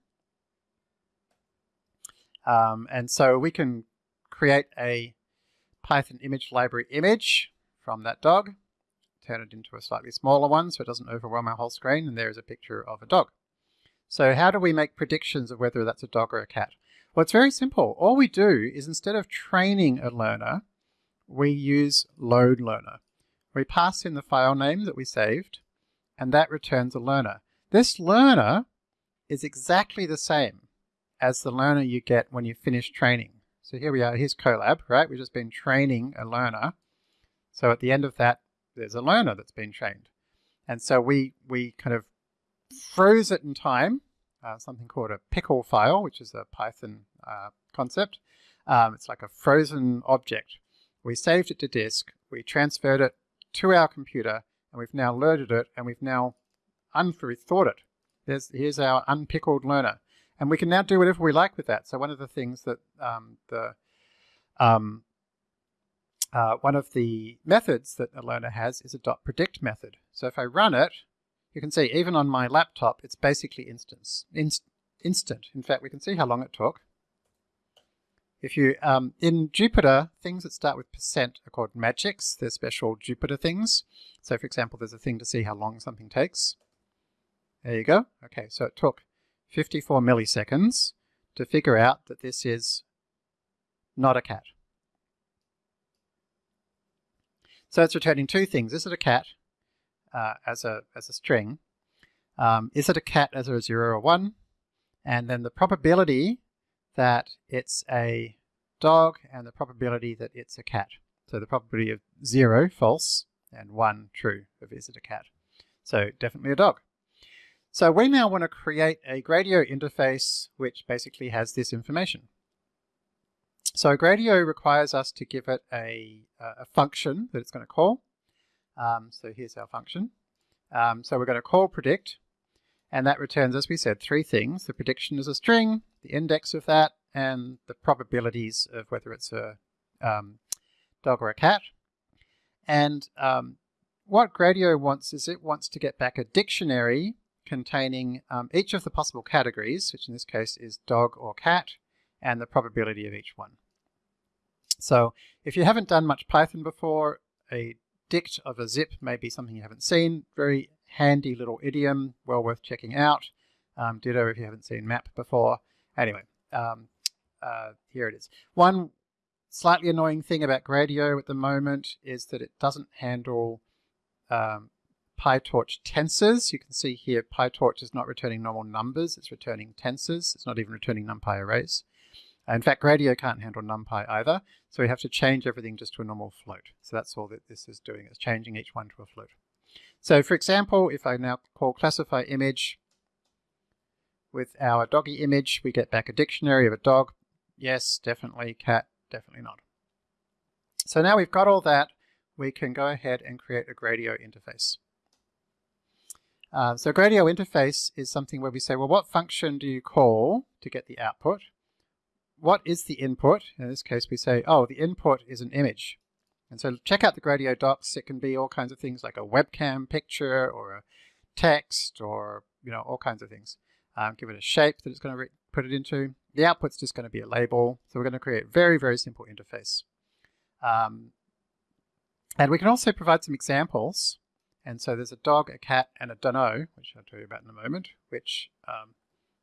Um, and so we can create a Python image library image from that dog, turn it into a slightly smaller one so it doesn't overwhelm our whole screen, and there is a picture of a dog. So how do we make predictions of whether that's a dog or a cat? Well, it's very simple. All we do is instead of training a learner, we use load learner. We pass in the file name that we saved, and that returns a learner. This learner is exactly the same as the learner you get when you finish training. So here we are, here's Colab, right? We've just been training a learner. So at the end of that, there's a learner that's been trained. And so we, we kind of froze it in time, uh, something called a pickle file, which is a Python uh, concept. Um, it's like a frozen object. We saved it to disk, we transferred it to our computer, and we've now loaded it, and we've now unthought it. There's, here's our unpickled learner. And we can now do whatever we like with that. So one of the things that um, the um, uh, one of the methods that a learner has is a dot predict method. So if I run it, you can see even on my laptop, it's basically instance, inst instant. In fact, we can see how long it took. If you, um, in Jupyter, things that start with percent are called magics. They're special Jupyter things. So for example, there's a thing to see how long something takes. There you go. Okay, so it took 54 milliseconds to figure out that this is not a cat. So it's returning two things. Is it a cat uh, as, a, as a string? Um, is it a cat as a 0 or 1? And then the probability that it's a dog and the probability that it's a cat. So the probability of 0, false, and 1, true, of is it a cat. So definitely a dog. So we now want to create a Gradio interface which basically has this information. So Gradio requires us to give it a, a function that it's going to call. Um, so here's our function. Um, so we're going to call predict, and that returns, as we said, three things. The prediction is a string, the index of that, and the probabilities of whether it's a um, dog or a cat. And um, what Gradio wants is it wants to get back a dictionary containing um, each of the possible categories, which in this case is dog or cat, and the probability of each one. So if you haven't done much Python before, a dict of a zip may be something you haven't seen. Very handy little idiom, well worth checking out. Um, ditto if you haven't seen map before. Anyway, um, uh, here it is. One slightly annoying thing about Gradio at the moment is that it doesn't handle um, PyTorch tensors. You can see here PyTorch is not returning normal numbers, it's returning tensors. It's not even returning NumPy arrays. In fact, Gradio can't handle NumPy either, so we have to change everything just to a normal float. So that's all that this is doing, it's changing each one to a float. So for example, if I now call classify image with our doggy image, we get back a dictionary of a dog. Yes, definitely, cat, definitely not. So now we've got all that, we can go ahead and create a Gradio interface. Uh, so Gradio interface is something where we say, well, what function do you call to get the output? what is the input? In this case, we say, oh, the input is an image. And so check out the Gradio docs. It can be all kinds of things like a webcam picture or a text or, you know, all kinds of things. Um, give it a shape that it's going to put it into. The output's just going to be a label. So we're going to create a very, very simple interface. Um, and we can also provide some examples. And so there's a dog, a cat, and a dunno, which I'll tell you about in a moment, which um,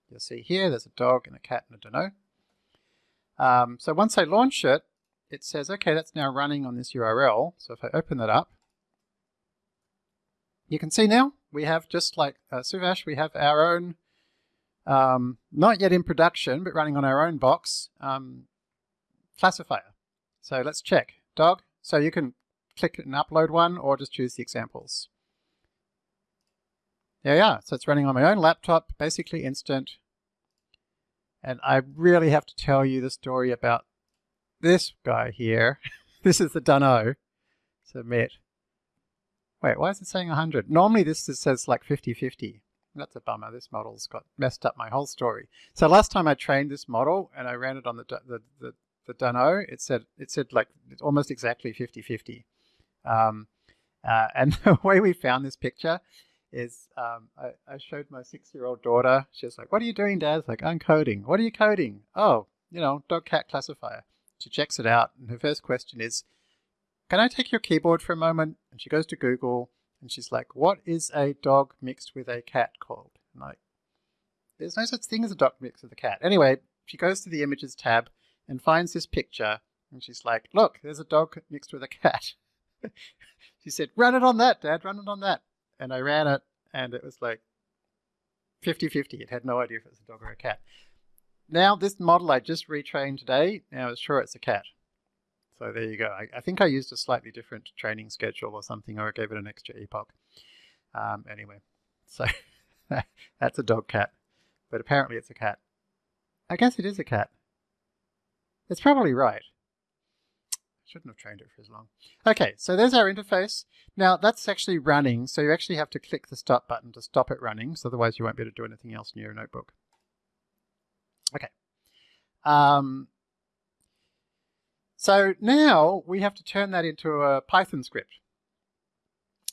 you'll see here. There's a dog and a cat and a dunno. Um, so once I launch it, it says, okay, that's now running on this URL. So if I open that up, you can see now we have just like uh, Suvash, we have our own, um, not yet in production, but running on our own box um, classifier. So let's check dog. So you can click and upload one or just choose the examples. There we are. So it's running on my own laptop, basically instant. And I really have to tell you the story about this guy here. this is the Dunno. Submit. Wait, why is it saying 100? Normally this says like 50-50. That's a bummer. This model's got messed up my whole story. So last time I trained this model and I ran it on the the the, the Dunno, it said it said like almost exactly 50-50. Um, uh, and the way we found this picture is um, I, I, showed my six-year-old daughter. She was like, "What are you doing, Dad?" It's like, "I'm coding." What are you coding? Oh, you know, dog-cat classifier. She checks it out, and her first question is, "Can I take your keyboard for a moment?" And she goes to Google, and she's like, "What is a dog mixed with a cat called?" I'm like, "There's no such thing as a dog mixed with a cat." Anyway, she goes to the images tab and finds this picture, and she's like, "Look, there's a dog mixed with a cat." she said, "Run it on that, Dad. Run it on that." and I ran it and it was like 50-50. It had no idea if it was a dog or a cat. Now this model I just retrained today, now it's sure it's a cat. So there you go. I, I, think I used a slightly different training schedule or something, or I gave it an extra epoch. Um, anyway, so that's a dog cat, but apparently it's a cat. I guess it is a cat. It's probably right. Shouldn't have trained it for as long. Okay, so there's our interface. Now that's actually running, so you actually have to click the stop button to stop it running, so otherwise you won't be able to do anything else in your notebook. Okay. Um, so now we have to turn that into a Python script.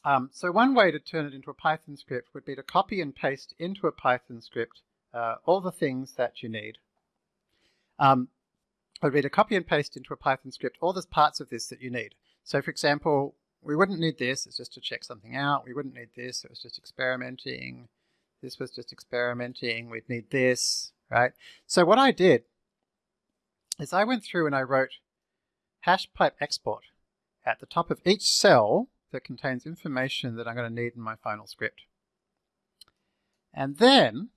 Um, so one way to turn it into a Python script would be to copy and paste into a Python script uh, all the things that you need. Um, would be to copy and paste into a Python script all the parts of this that you need. So for example, we wouldn't need this, it's just to check something out. We wouldn't need this, it was just experimenting. This was just experimenting. We'd need this, right? So what I did is I went through and I wrote hash pipe export at the top of each cell that contains information that I'm going to need in my final script. And then,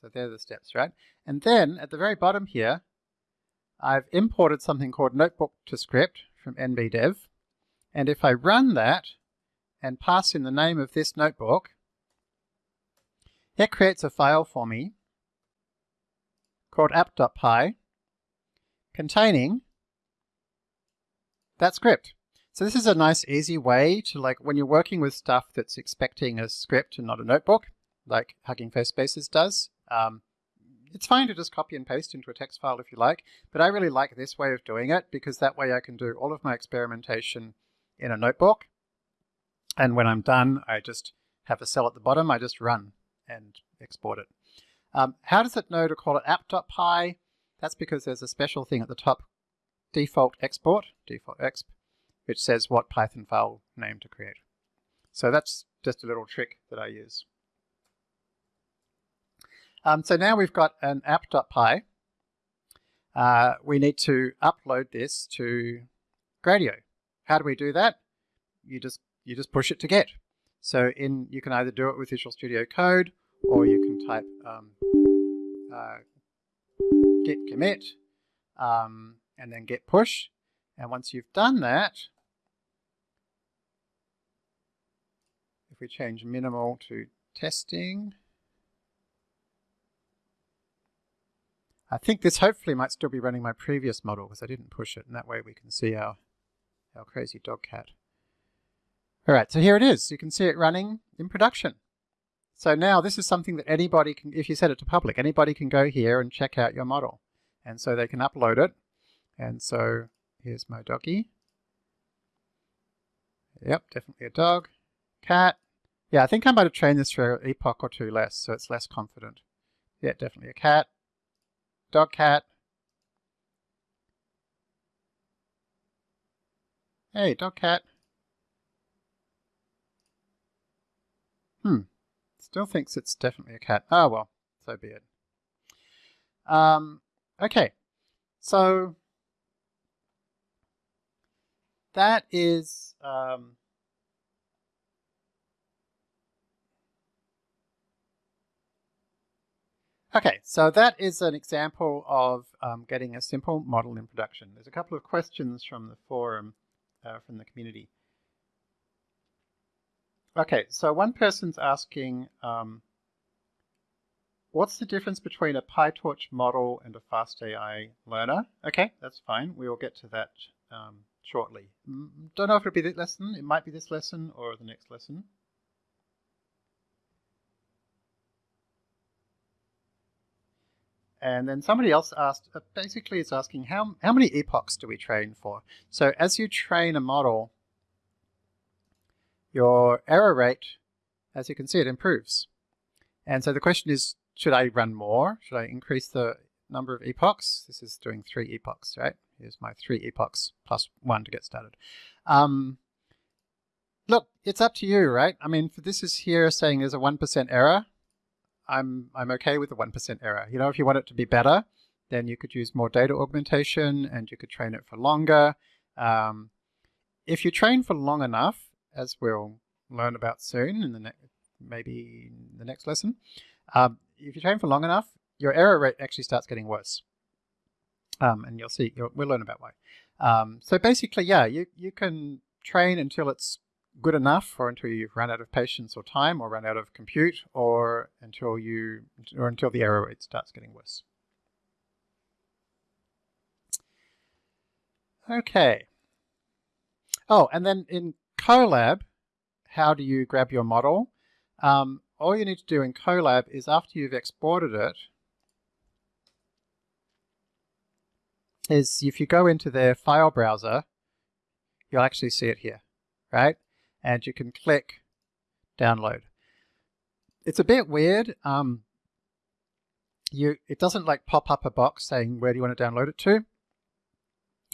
so there are the steps, right? And then at the very bottom here, I've imported something called notebook to script from nbdev. And if I run that and pass in the name of this notebook, it creates a file for me called app.py containing that script. So this is a nice easy way to like when you're working with stuff that's expecting a script and not a notebook, like Hugging Face Spaces does, um, it's fine to just copy and paste into a text file if you like, but I really like this way of doing it because that way I can do all of my experimentation in a notebook And when I'm done, I just have a cell at the bottom, I just run and export it. Um, how does it know to call it app.py? That's because there's a special thing at the top, default export, default exp, which says what Python file name to create. So that's just a little trick that I use. Um, so now we've got an app.py. Uh, we need to upload this to Gradio. How do we do that? You just you just push it to Git. So in you can either do it with Visual Studio Code or you can type um, uh, git commit um, and then git push. And once you've done that, if we change minimal to testing, I think this hopefully might still be running my previous model because I didn't push it and that way we can see our, our crazy dog cat. Alright, so here it is. You can see it running in production. So now this is something that anybody can, if you set it to public, anybody can go here and check out your model. And so they can upload it. And so here's my doggy. Yep, definitely a dog. Cat. Yeah, I think I might have trained this for an epoch or two less, so it's less confident. Yeah, definitely a cat. Dog cat. Hey, dog cat. Hmm. Still thinks it's definitely a cat. Oh well, so be it. Um, okay, so that is um, Okay, so that is an example of um, getting a simple model in production. There's a couple of questions from the forum, uh, from the community. Okay, so one person's asking, um, what's the difference between a PyTorch model and a FastAI learner? Okay, that's fine. We will get to that um, shortly. Don't know if it'll be this lesson. It might be this lesson or the next lesson. And then somebody else asked, uh, basically is asking how, how many epochs do we train for? So as you train a model, your error rate, as you can see, it improves. And so the question is, should I run more? Should I increase the number of epochs? This is doing three epochs, right? Here's my three epochs plus one to get started. Um, look, it's up to you, right? I mean, for this is here saying there's a 1% error. I'm, I'm okay with the 1% error. You know, if you want it to be better, then you could use more data augmentation and you could train it for longer. Um, if you train for long enough, as we'll learn about soon in the maybe in the next lesson, um, if you train for long enough, your error rate actually starts getting worse. Um, and you'll see, you'll, we'll learn about why. Um, so basically, yeah, you, you can train until it's good enough or until you've run out of patience or time or run out of compute or until you or until the error rate starts getting worse. Okay. Oh, and then in Colab, how do you grab your model? Um, all you need to do in Colab is after you've exported it, is if you go into their file browser, you'll actually see it here, right? And you can click download. It's a bit weird. Um, you It doesn't like pop up a box saying where do you want to download it to,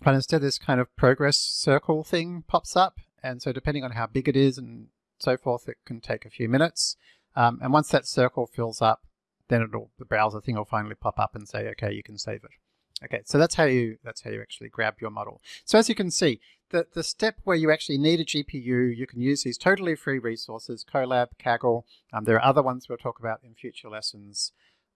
but instead this kind of progress circle thing pops up and so depending on how big it is and so forth, it can take a few minutes. Um, and once that circle fills up, then it'll the browser thing will finally pop up and say, okay, you can save it. Okay, so that's how you that's how you actually grab your model. So as you can see, the, the step where you actually need a GPU, you can use these totally free resources, Colab, Kaggle. Um, there are other ones we'll talk about in future lessons.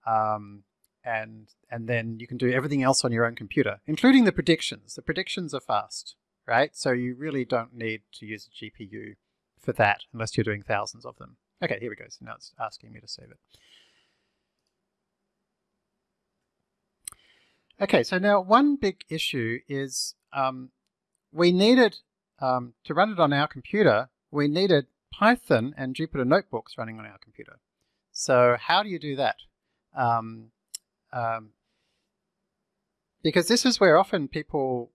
Um, and, and then you can do everything else on your own computer, including the predictions. The predictions are fast right? So you really don't need to use a GPU for that unless you're doing thousands of them. Okay, here we go. So now it's asking me to save it. Okay, so now one big issue is um, we needed, um, to run it on our computer, we needed Python and Jupyter Notebooks running on our computer. So how do you do that? Um, um because this is where often people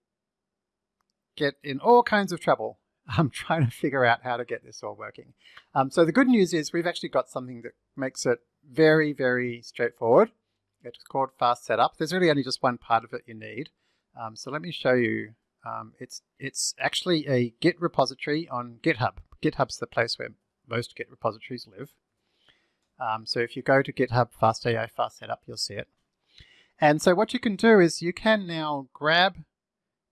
get in all kinds of trouble I'm trying to figure out how to get this all working. Um, so the good news is we've actually got something that makes it very, very straightforward. It's called Fast Setup. There's really only just one part of it you need. Um, so let me show you. Um, it's, it's actually a Git repository on GitHub. GitHub's the place where most Git repositories live. Um, so if you go to GitHub FastAI Fast Setup, you'll see it. And so what you can do is you can now grab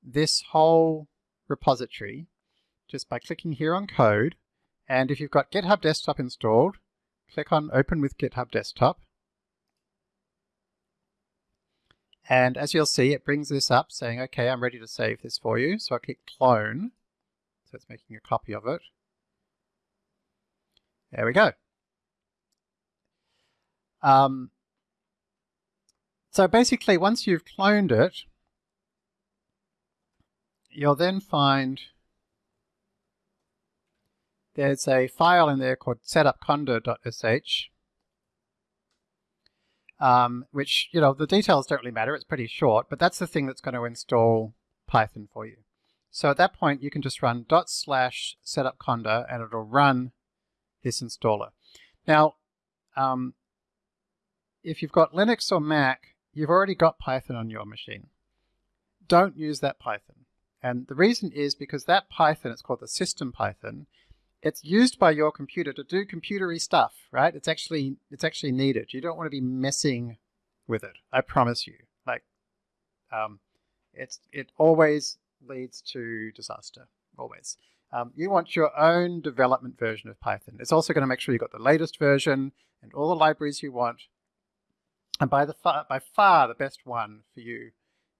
this whole repository just by clicking here on code. And if you've got GitHub Desktop installed, click on Open with GitHub Desktop. And as you'll see, it brings this up saying, okay, I'm ready to save this for you. So I click Clone. So it's making a copy of it. There we go. Um, so basically, once you've cloned it, you'll then find there's a file in there called setupconda.sh, um, which, you know, the details don't really matter. It's pretty short, but that's the thing that's going to install Python for you. So at that point, you can just run dot slash setupconda and it'll run this installer. Now, um, if you've got Linux or Mac, you've already got Python on your machine. Don't use that Python. And the reason is because that Python, it's called the system Python, it's used by your computer to do computery stuff, right? It's actually it's actually needed. You don't want to be messing with it. I promise you. Like, um, it's it always leads to disaster. Always. Um, you want your own development version of Python. It's also going to make sure you've got the latest version and all the libraries you want. And by the far, by far the best one for you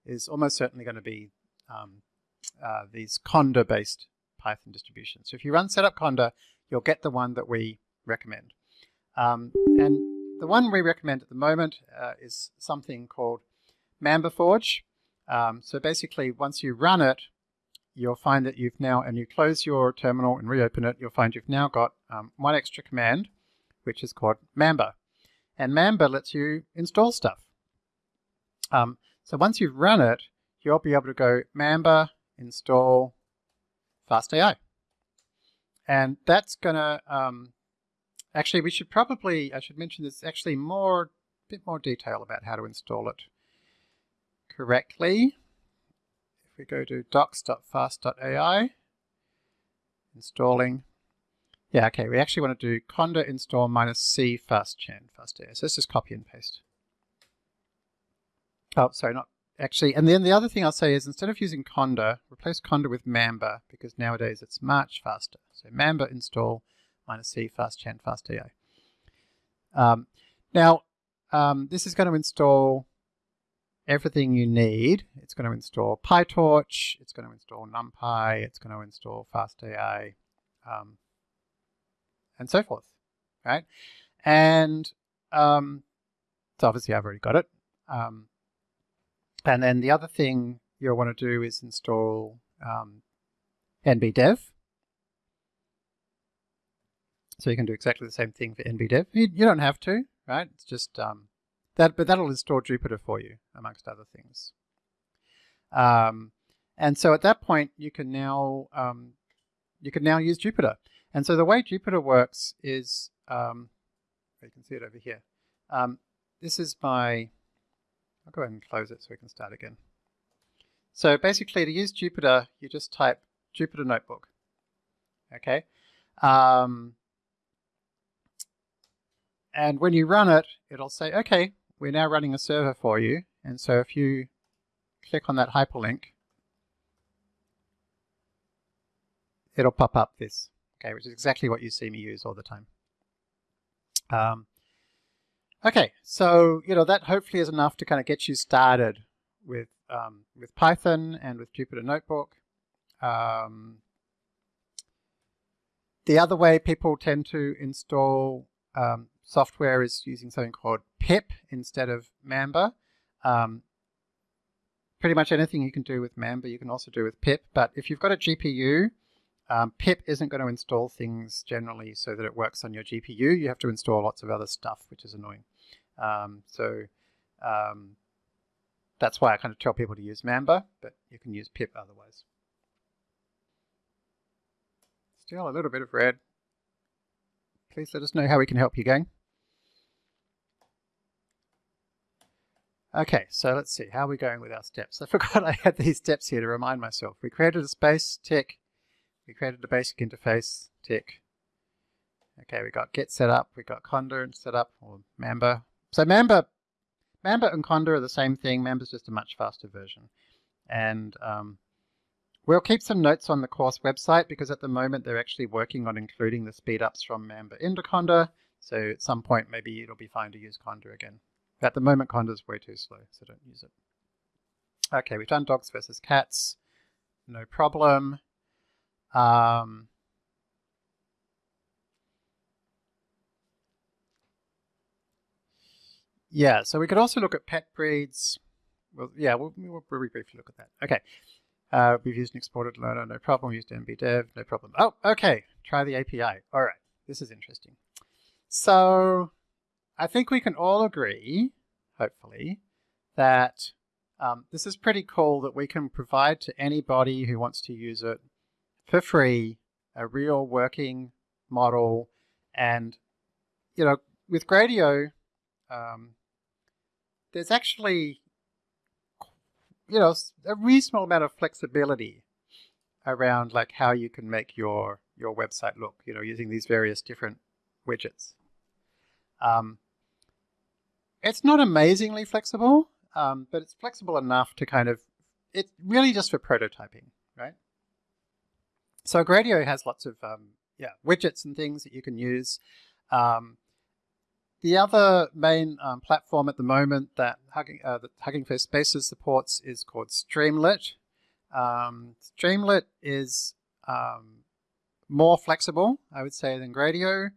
is almost certainly going to be um, uh, these Conda-based Python distribution. So if you run setup conda, you'll get the one that we recommend. Um, and the one we recommend at the moment uh, is something called MambaForge. Um, so basically, once you run it, you'll find that you've now, and you close your terminal and reopen it, you'll find you've now got um, one extra command, which is called Mamba. And Mamba lets you install stuff. Um, so once you've run it, you'll be able to go Mamba install FastAI. And that's going to, um, actually we should probably, I should mention there's actually more, bit more detail about how to install it correctly. If we go to docs.fast.ai, installing, yeah, okay, we actually want to do conda install minus c fastchan fast.ai. So let's just copy and paste. Oh, sorry, not actually, and then the other thing I'll say is instead of using Conda, replace Conda with Mamba because nowadays it's much faster. So Mamba install minus C fastchan fast.ai. Um, now, um, this is going to install everything you need. It's going to install PyTorch, it's going to install NumPy, it's going to install FastAI, um, and so forth, right? And um, so obviously I've already got it. Um, and then the other thing you'll want to do is install um, nbdev. So you can do exactly the same thing for nbdev. You, you don't have to, right? It's just um, that, but that'll install Jupyter for you, amongst other things. Um, and so at that point, you can now um, you can now use Jupyter. And so the way Jupyter works is, um, you can see it over here. Um, this is my I'll go ahead and close it so we can start again. So basically to use Jupyter, you just type Jupyter Notebook. Okay. Um, and when you run it, it'll say, okay, we're now running a server for you. And so if you click on that hyperlink, it'll pop up this, okay, which is exactly what you see me use all the time. Um, Okay, so you know that hopefully is enough to kind of get you started with um, with Python and with Jupyter Notebook. Um, the other way people tend to install um, software is using something called pip instead of Mamba. Um, pretty much anything you can do with Mamba you can also do with pip, but if you've got a GPU, um, pip isn't going to install things generally so that it works on your GPU. You have to install lots of other stuff, which is annoying. Um, so um, that's why I kind of tell people to use Mamba, but you can use pip otherwise. Still a little bit of red. Please let us know how we can help you, gang. Okay, so let's see, how are we going with our steps? I forgot I had these steps here to remind myself. We created a space, tick. We created a basic interface, tick. Okay, we got Git set up, we got Conda set up, or Mamba. So Mamba, Mamba and Conda are the same thing. Mamba's just a much faster version. And um, we'll keep some notes on the course website because at the moment they're actually working on including the speedups from Mamba into Conda. So at some point maybe it'll be fine to use Conda again. But At the moment Conda's way too slow, so don't use it. Okay, we've done dogs versus cats. No problem. Um, Yeah, so we could also look at pet breeds. Well, yeah, we'll, we'll briefly look at that. Okay. Uh, we've used an exported learner, no problem. We used nbdev, no problem. Oh, okay. Try the API. All right. This is interesting. So I think we can all agree, hopefully, that um, this is pretty cool that we can provide to anybody who wants to use it for free a real working model. And, you know, with Gradio, um, there's actually, you know, a reasonable amount of flexibility around like how you can make your your website look, you know, using these various different widgets. Um, it's not amazingly flexible, um, but it's flexible enough to kind of, it's really just for prototyping, right? So Gradio has lots of, um, yeah, widgets and things that you can use. Um, the other main um, platform at the moment that Hugging, uh, that Hugging Face Spaces supports is called Streamlit. Um, Streamlit is um, more flexible, I would say, than Gradio.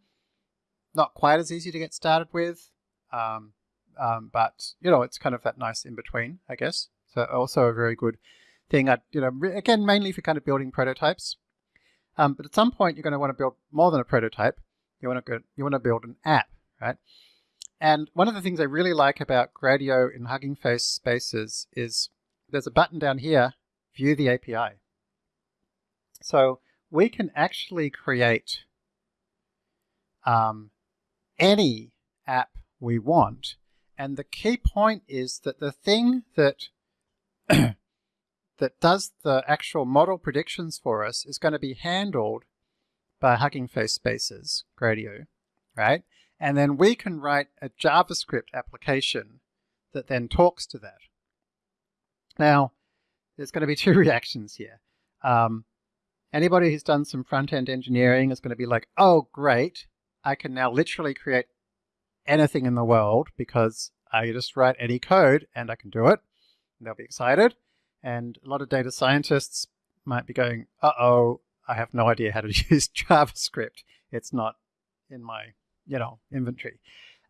Not quite as easy to get started with, um, um, but you know, it's kind of that nice in between, I guess. So also a very good thing. I, you know, again, mainly for kind of building prototypes. Um, but at some point, you're going to want to build more than a prototype. You want to go, you want to build an app right? And one of the things I really like about Gradio in Hugging Face Spaces is there's a button down here, View the API. So we can actually create um, any app we want. And the key point is that the thing that that does the actual model predictions for us is going to be handled by Hugging Face Spaces, Gradio, right? And then we can write a JavaScript application that then talks to that. Now, there's going to be two reactions here. Um, anybody who's done some front-end engineering is going to be like, oh, great, I can now literally create anything in the world because I just write any code and I can do it. And they'll be excited. And a lot of data scientists might be going, uh-oh, I have no idea how to use JavaScript. It's not in my you know, inventory.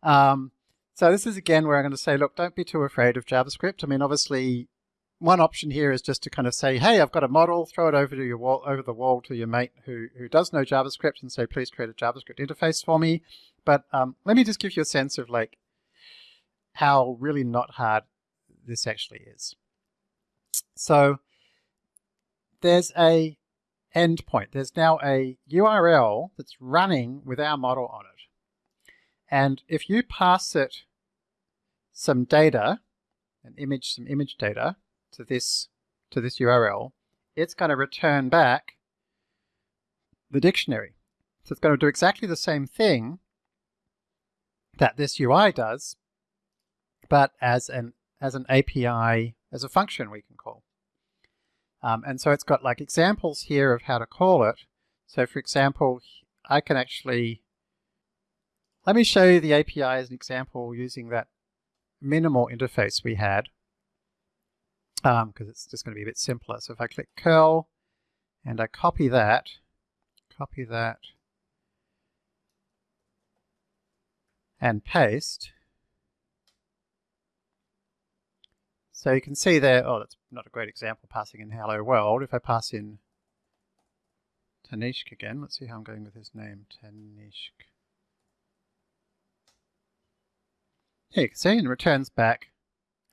Um, so this is again where I'm going to say, look, don't be too afraid of JavaScript. I mean, obviously, one option here is just to kind of say, hey, I've got a model, throw it over to your wall, over the wall to your mate who, who does know JavaScript and say, please create a JavaScript interface for me. But um, let me just give you a sense of like how really not hard this actually is. So there's a endpoint. There's now a URL that's running with our model on it. And if you pass it some data, an image, some image data to this, to this URL, it's going to return back the dictionary. So it's going to do exactly the same thing that this UI does, but as an, as an API, as a function we can call. Um, and so it's got like examples here of how to call it. So for example, I can actually let me show you the API as an example using that minimal interface we had because um, it's just going to be a bit simpler. So if I click curl and I copy that, copy that, and paste, so you can see there, oh, that's not a great example passing in hello world. If I pass in Tanishq again, let's see how I'm going with his name, Tanishq. Here you can see, and returns back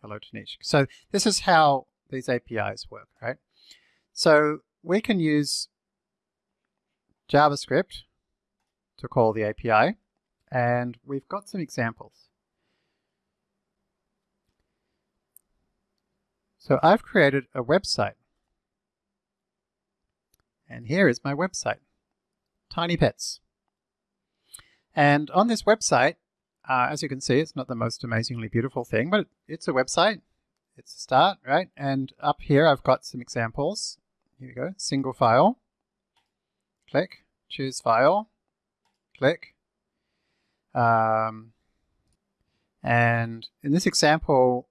hello Tanishq. So this is how these APIs work, right? So we can use JavaScript to call the API, and we've got some examples. So I've created a website. And here is my website, Tiny Pets. And on this website, uh, as you can see, it's not the most amazingly beautiful thing, but it's a website. It's a start, right? And up here, I've got some examples. Here we go, single file. Click, choose file, click. Um, and in this example,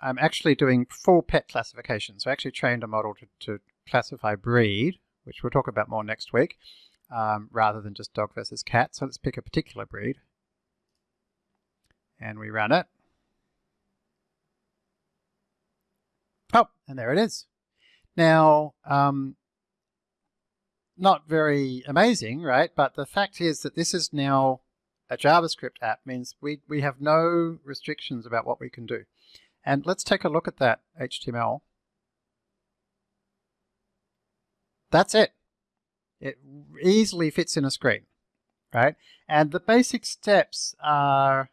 I'm actually doing full pet classification. So I actually trained a model to, to classify breed, which we'll talk about more next week, um, rather than just dog versus cat. So let's pick a particular breed. And we run it. Oh, and there it is. Now, um, not very amazing, right? But the fact is that this is now a JavaScript app means we, we have no restrictions about what we can do. And let's take a look at that HTML. That's it. It easily fits in a screen, right? And the basic steps are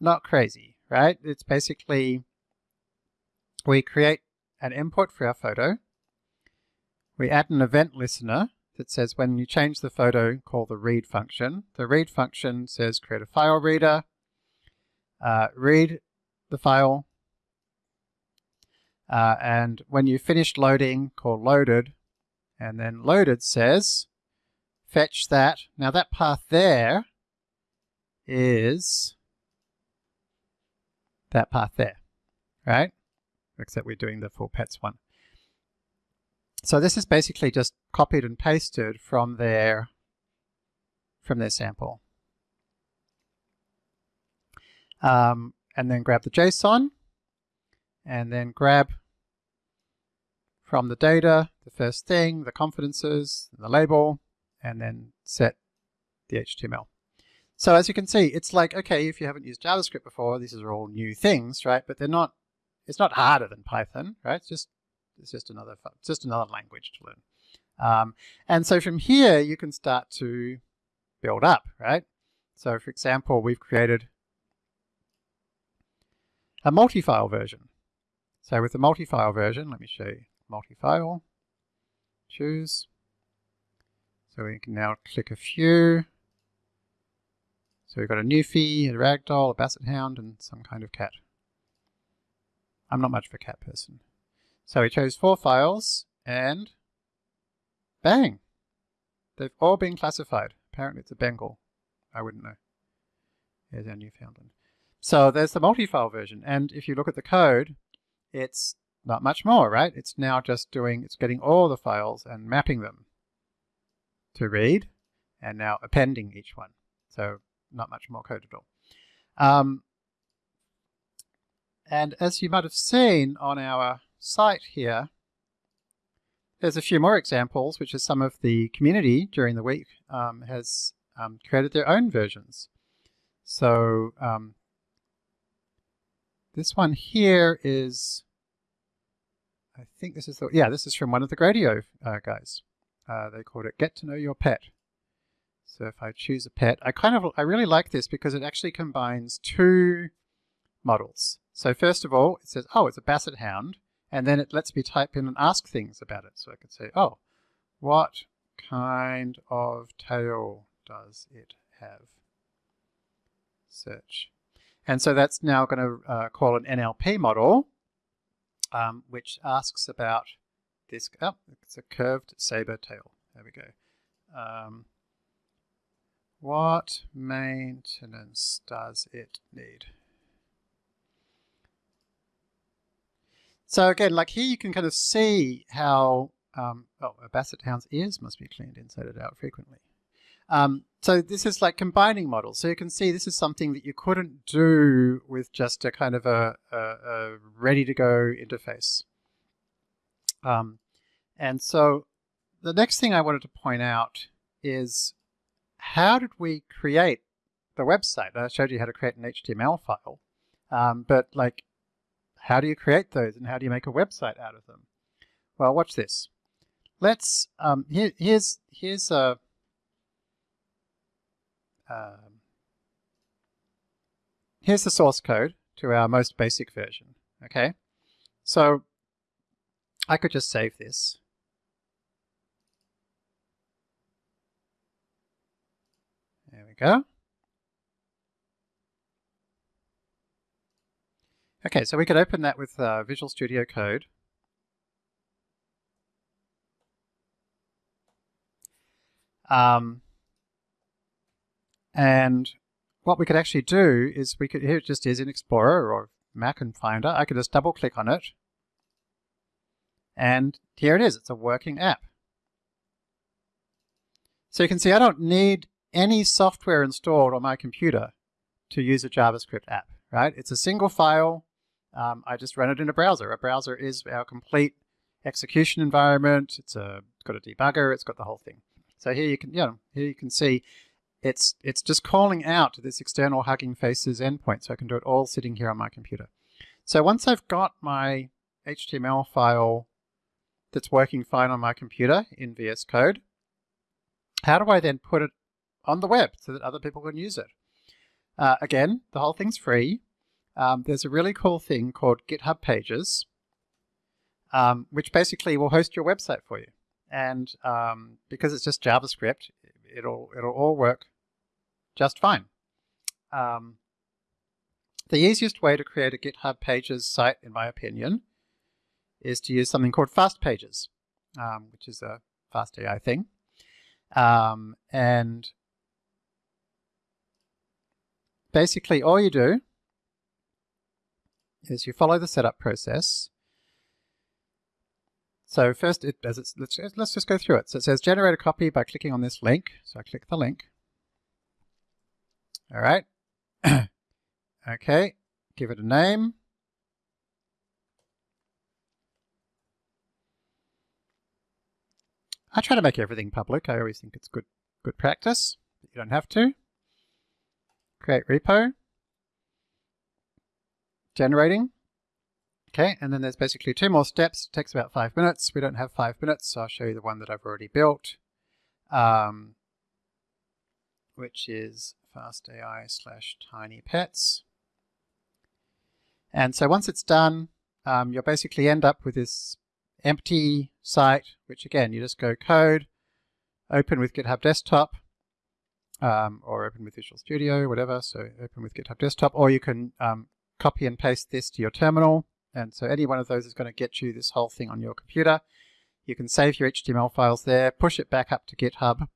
not crazy, right? It's basically we create an input for our photo. We add an event listener that says when you change the photo, call the read function. The read function says create a file reader, uh, read the file, uh, and when you finished loading, call loaded, and then loaded says fetch that. Now that path there is that path there, right? Except we're doing the full pets one. So this is basically just copied and pasted from their from their sample. Um, and then grab the JSON and then grab from the data the first thing, the confidences, the label, and then set the HTML. So as you can see, it's like, okay, if you haven't used JavaScript before, these are all new things, right? But they're not, it's not harder than Python, right? It's just it's just another it's just another language to learn. Um, and so from here, you can start to build up, right? So for example, we've created a multi-file version. So with the multi-file version, let me show you multi-file, choose. So we can now click a few. So we've got a Newfie, a Ragdoll, a Basset Hound, and some kind of cat. I'm not much of a cat person. So we chose four files and bang, they've all been classified. Apparently it's a Bengal. I wouldn't know. Here's our Newfoundland. So there's the multi-file version. And if you look at the code, it's not much more, right? It's now just doing, it's getting all the files and mapping them to read and now appending each one. So not much more code at all. Um, and as you might have seen on our site here, there's a few more examples, which is some of the community during the week um, has um, created their own versions. So um, this one here is, I think this is the, yeah, this is from one of the Gradio uh, guys. Uh, they called it Get to Know Your Pet. So if I choose a pet, I kind of, I really like this because it actually combines two models. So first of all, it says, oh, it's a Basset Hound and then it lets me type in and ask things about it. So I could say, oh, what kind of tail does it have? Search. And so that's now going to uh, call an NLP model, um, which asks about this. Oh, it's a curved saber tail. There we go. Um, what maintenance does it need? So again, like here you can kind of see how, um, oh, a basset hound's ears must be cleaned inside out frequently. Um, so this is like combining models. So you can see this is something that you couldn't do with just a kind of a, a, a ready to go interface. Um, and so the next thing I wanted to point out is how did we create the website? I showed you how to create an HTML file, um, but like how do you create those and how do you make a website out of them? Well, watch this. let's um, here, here's here's a um, here's the source code to our most basic version. Okay, so I could just save this. Go. Okay, so we could open that with uh, Visual Studio Code. Um, and what we could actually do is we could, here it just is in Explorer or Mac and Finder, I could just double click on it. And here it is, it's a working app. So you can see I don't need any software installed on my computer to use a JavaScript app, right? It's a single file. Um, I just run it in a browser. A browser is our complete execution environment. It's, a, it's got a debugger. It's got the whole thing. So here you can, you know, here you can see it's it's just calling out to this external Hugging Faces endpoint. So I can do it all sitting here on my computer. So once I've got my HTML file that's working fine on my computer in VS Code, how do I then put it on the web so that other people can use it? Uh, again, the whole thing's free. Um, there's a really cool thing called GitHub Pages, um, which basically will host your website for you. And um, because it's just JavaScript, it'll it'll all work just fine. Um, the easiest way to create a GitHub Pages site, in my opinion, is to use something called Fast Pages, um, which is a Fast AI thing. Um, and basically all you do is you follow the setup process. So first, it, as it's, let's, let's just go through it. So it says generate a copy by clicking on this link. So I click the link. All right. okay, give it a name. I try to make everything public. I always think it's good good practice. you don't have to. Create repo. Generating. Okay, and then there's basically two more steps. It takes about five minutes. We don't have five minutes, so I'll show you the one that I've already built, um, which is fastai slash tiny pets. And so once it's done, um, you'll basically end up with this empty site, which again, you just go code, open with GitHub Desktop, um, or open with Visual Studio, whatever. So open with GitHub Desktop, or you can um, copy and paste this to your terminal and so any one of those is going to get you this whole thing on your computer. You can save your HTML files there, push it back up to GitHub.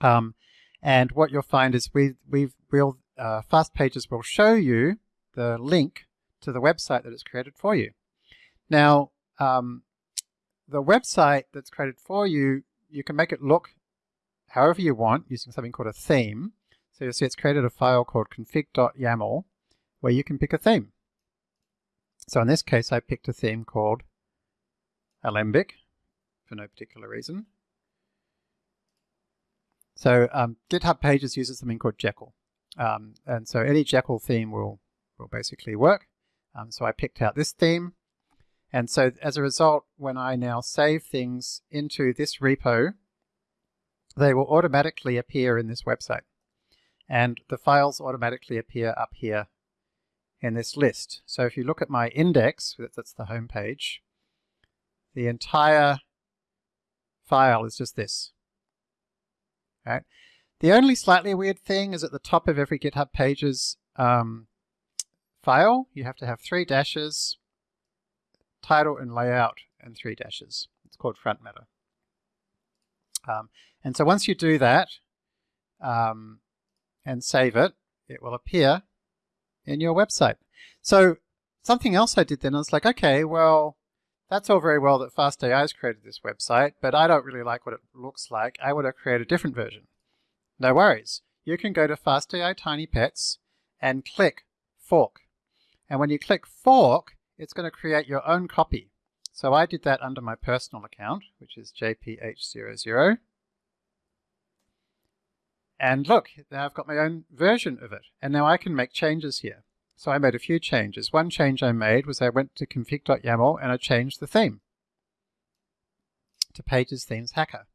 Um, and what you'll find is we, we've, we'll, uh, Fast Pages will show you the link to the website that it's created for you. Now, um, the website that's created for you, you can make it look however you want using something called a theme. So you'll see it's created a file called config.yaml where you can pick a theme. So in this case, I picked a theme called Alembic for no particular reason. So um, GitHub Pages uses something called Jekyll. Um, and so any Jekyll theme will, will basically work. Um, so I picked out this theme. And so as a result, when I now save things into this repo, they will automatically appear in this website. And the files automatically appear up here in this list. So if you look at my index, that's the home page, the entire file is just this. Right? The only slightly weird thing is at the top of every GitHub Pages um, file, you have to have three dashes, title and layout, and three dashes. It's called front matter. Um, and so once you do that um, and save it, it will appear in your website. So something else I did then, I was like, okay, well, that's all very well that FastAI has created this website, but I don't really like what it looks like. I want to create a different version. No worries. You can go to FastAI Tiny Pets and click Fork. And when you click Fork, it's going to create your own copy. So I did that under my personal account, which is JPH00. And look, now I've got my own version of it. And now I can make changes here. So I made a few changes. One change I made was I went to config.yaml and I changed the theme to Pages Themes Hacker.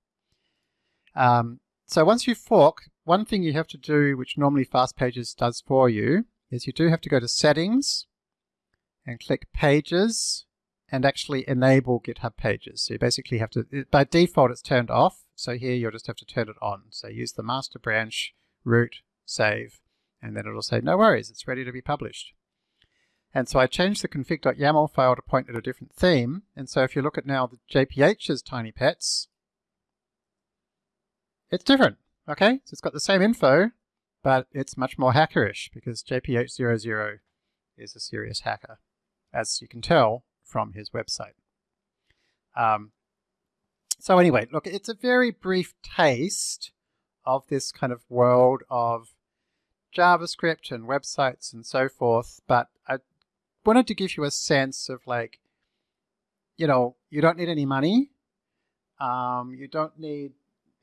Um, so once you fork, one thing you have to do, which normally Fast Pages does for you, is you do have to go to Settings and click Pages and actually enable GitHub Pages. So you basically have to, by default it's turned off, so here you'll just have to turn it on. So use the master branch, root, save, and then it'll say, no worries, it's ready to be published. And so I changed the config.yaml file to point at a different theme. And so if you look at now the JPH's tiny pets, it's different, okay? So it's got the same info, but it's much more hackerish because JPH00 is a serious hacker, as you can tell from his website. Um, so anyway, look, it's a very brief taste of this kind of world of JavaScript and websites and so forth, but I wanted to give you a sense of like, you know, you don't need any money, um, you don't need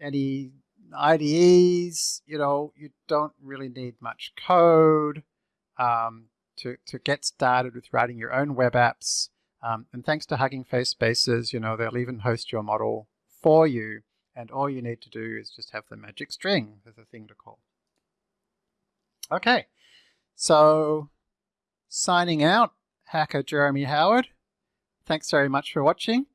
any IDEs, you know, you don't really need much code um, to, to get started with writing your own web apps. Um, and thanks to Hugging Face Spaces, you know, they'll even host your model for you. And all you need to do is just have the magic string as a thing to call. Okay, so signing out, hacker Jeremy Howard. Thanks very much for watching.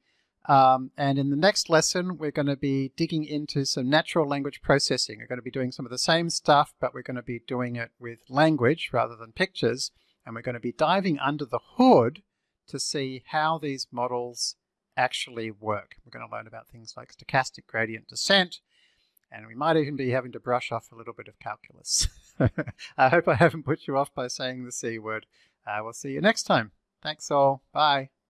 Um, and in the next lesson, we're going to be digging into some natural language processing. We're going to be doing some of the same stuff, but we're going to be doing it with language rather than pictures. And we're going to be diving under the hood to see how these models actually work. We're going to learn about things like stochastic gradient descent, and we might even be having to brush off a little bit of calculus. I hope I haven't put you off by saying the C word. Uh, we'll see you next time. Thanks all. Bye.